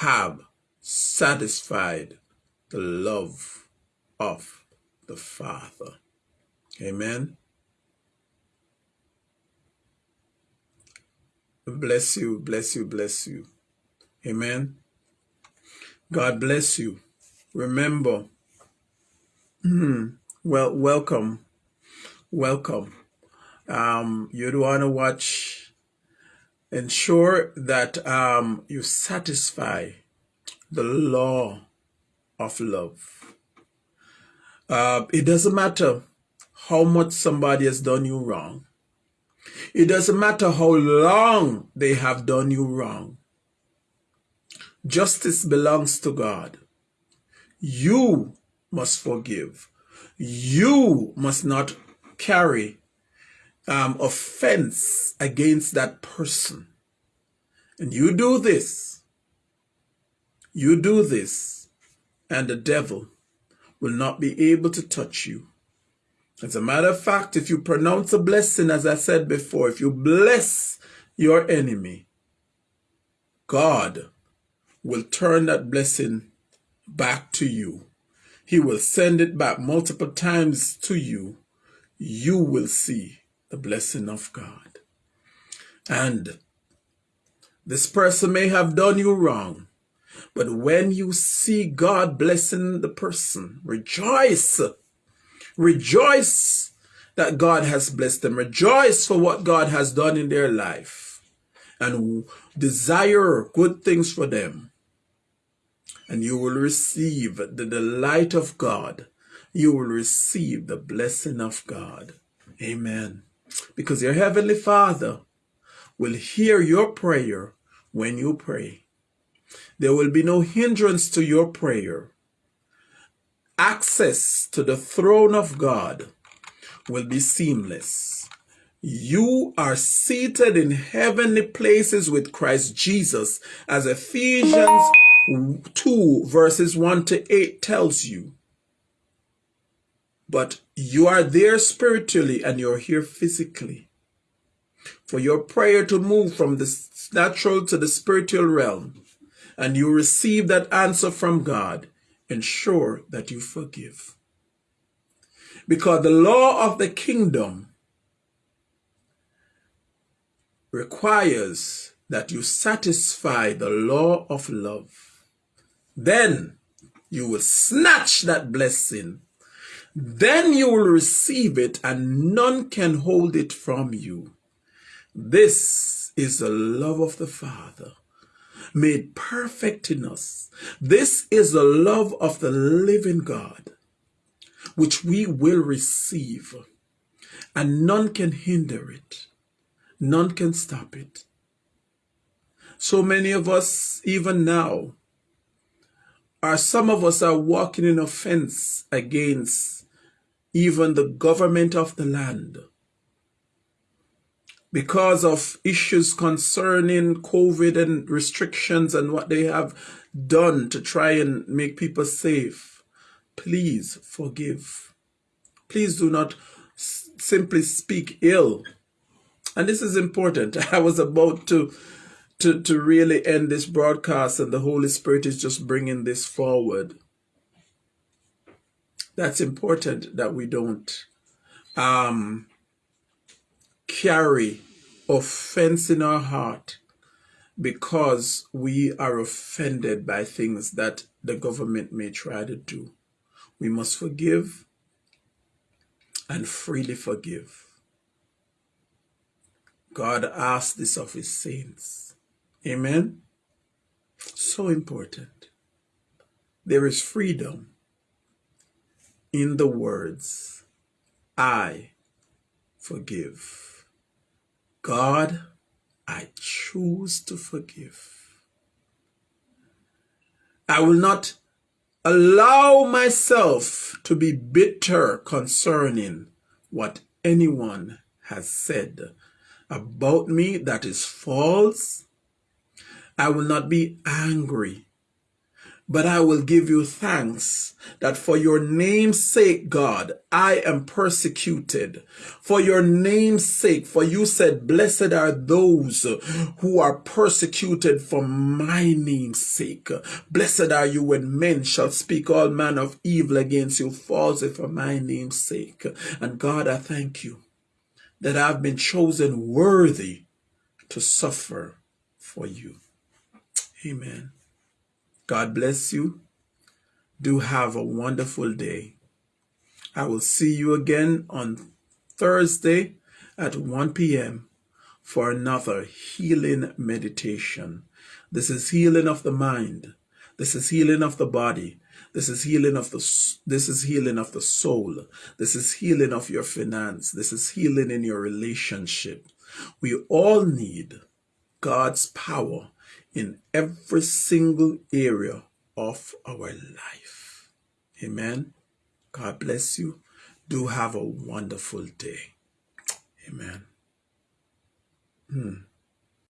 have satisfied the love of the Father. Amen. Bless you, bless you, bless you. Amen. God bless you. Remember, well, welcome, welcome. Um, you'd want to watch, ensure that um, you satisfy the law of love. Uh, it doesn't matter how much somebody has done you wrong. It doesn't matter how long they have done you wrong. Justice belongs to God. You must forgive. You must not carry um, offense against that person. And you do this, you do this, and the devil will not be able to touch you. As a matter of fact, if you pronounce a blessing, as I said before, if you bless your enemy, God will turn that blessing back to you. He will send it back multiple times to you. You will see the blessing of God. And this person may have done you wrong. But when you see God blessing the person, rejoice. Rejoice that God has blessed them. Rejoice for what God has done in their life. And desire good things for them. And you will receive the delight of God. You will receive the blessing of God. Amen. Because your Heavenly Father will hear your prayer when you pray. There will be no hindrance to your prayer. Access to the throne of God will be seamless. You are seated in heavenly places with Christ Jesus, as Ephesians 2 verses 1 to 8 tells you. But you are there spiritually and you're here physically. For your prayer to move from the natural to the spiritual realm, and you receive that answer from God, ensure that you forgive. Because the law of the kingdom requires that you satisfy the law of love. Then you will snatch that blessing. Then you will receive it and none can hold it from you. This is the love of the Father made perfect in us. This is the love of the living God, which we will receive, and none can hinder it. None can stop it. So many of us, even now, are some of us are walking in offense against even the government of the land because of issues concerning COVID and restrictions and what they have done to try and make people safe, please forgive. Please do not simply speak ill. And this is important. I was about to, to, to really end this broadcast and the Holy Spirit is just bringing this forward. That's important that we don't um, carry offense in our heart because we are offended by things that the government may try to do. We must forgive and freely forgive. God asks this of his saints. Amen? So important. There is freedom in the words, I forgive. God, I choose to forgive. I will not allow myself to be bitter concerning what anyone has said about me that is false. I will not be angry but I will give you thanks that for your name's sake, God, I am persecuted. For your name's sake, for you said, blessed are those who are persecuted for my name's sake. Blessed are you when men shall speak all manner of evil against you falsely for my name's sake. And God, I thank you that I've been chosen worthy to suffer for you. Amen. God bless you. Do have a wonderful day. I will see you again on Thursday at 1 p.m. for another healing meditation. This is healing of the mind. This is healing of the body. This is healing of the this is healing of the soul. This is healing of your finance. This is healing in your relationship. We all need God's power in every single area of our life. Amen. God bless you. Do have a wonderful day. Amen. Hmm.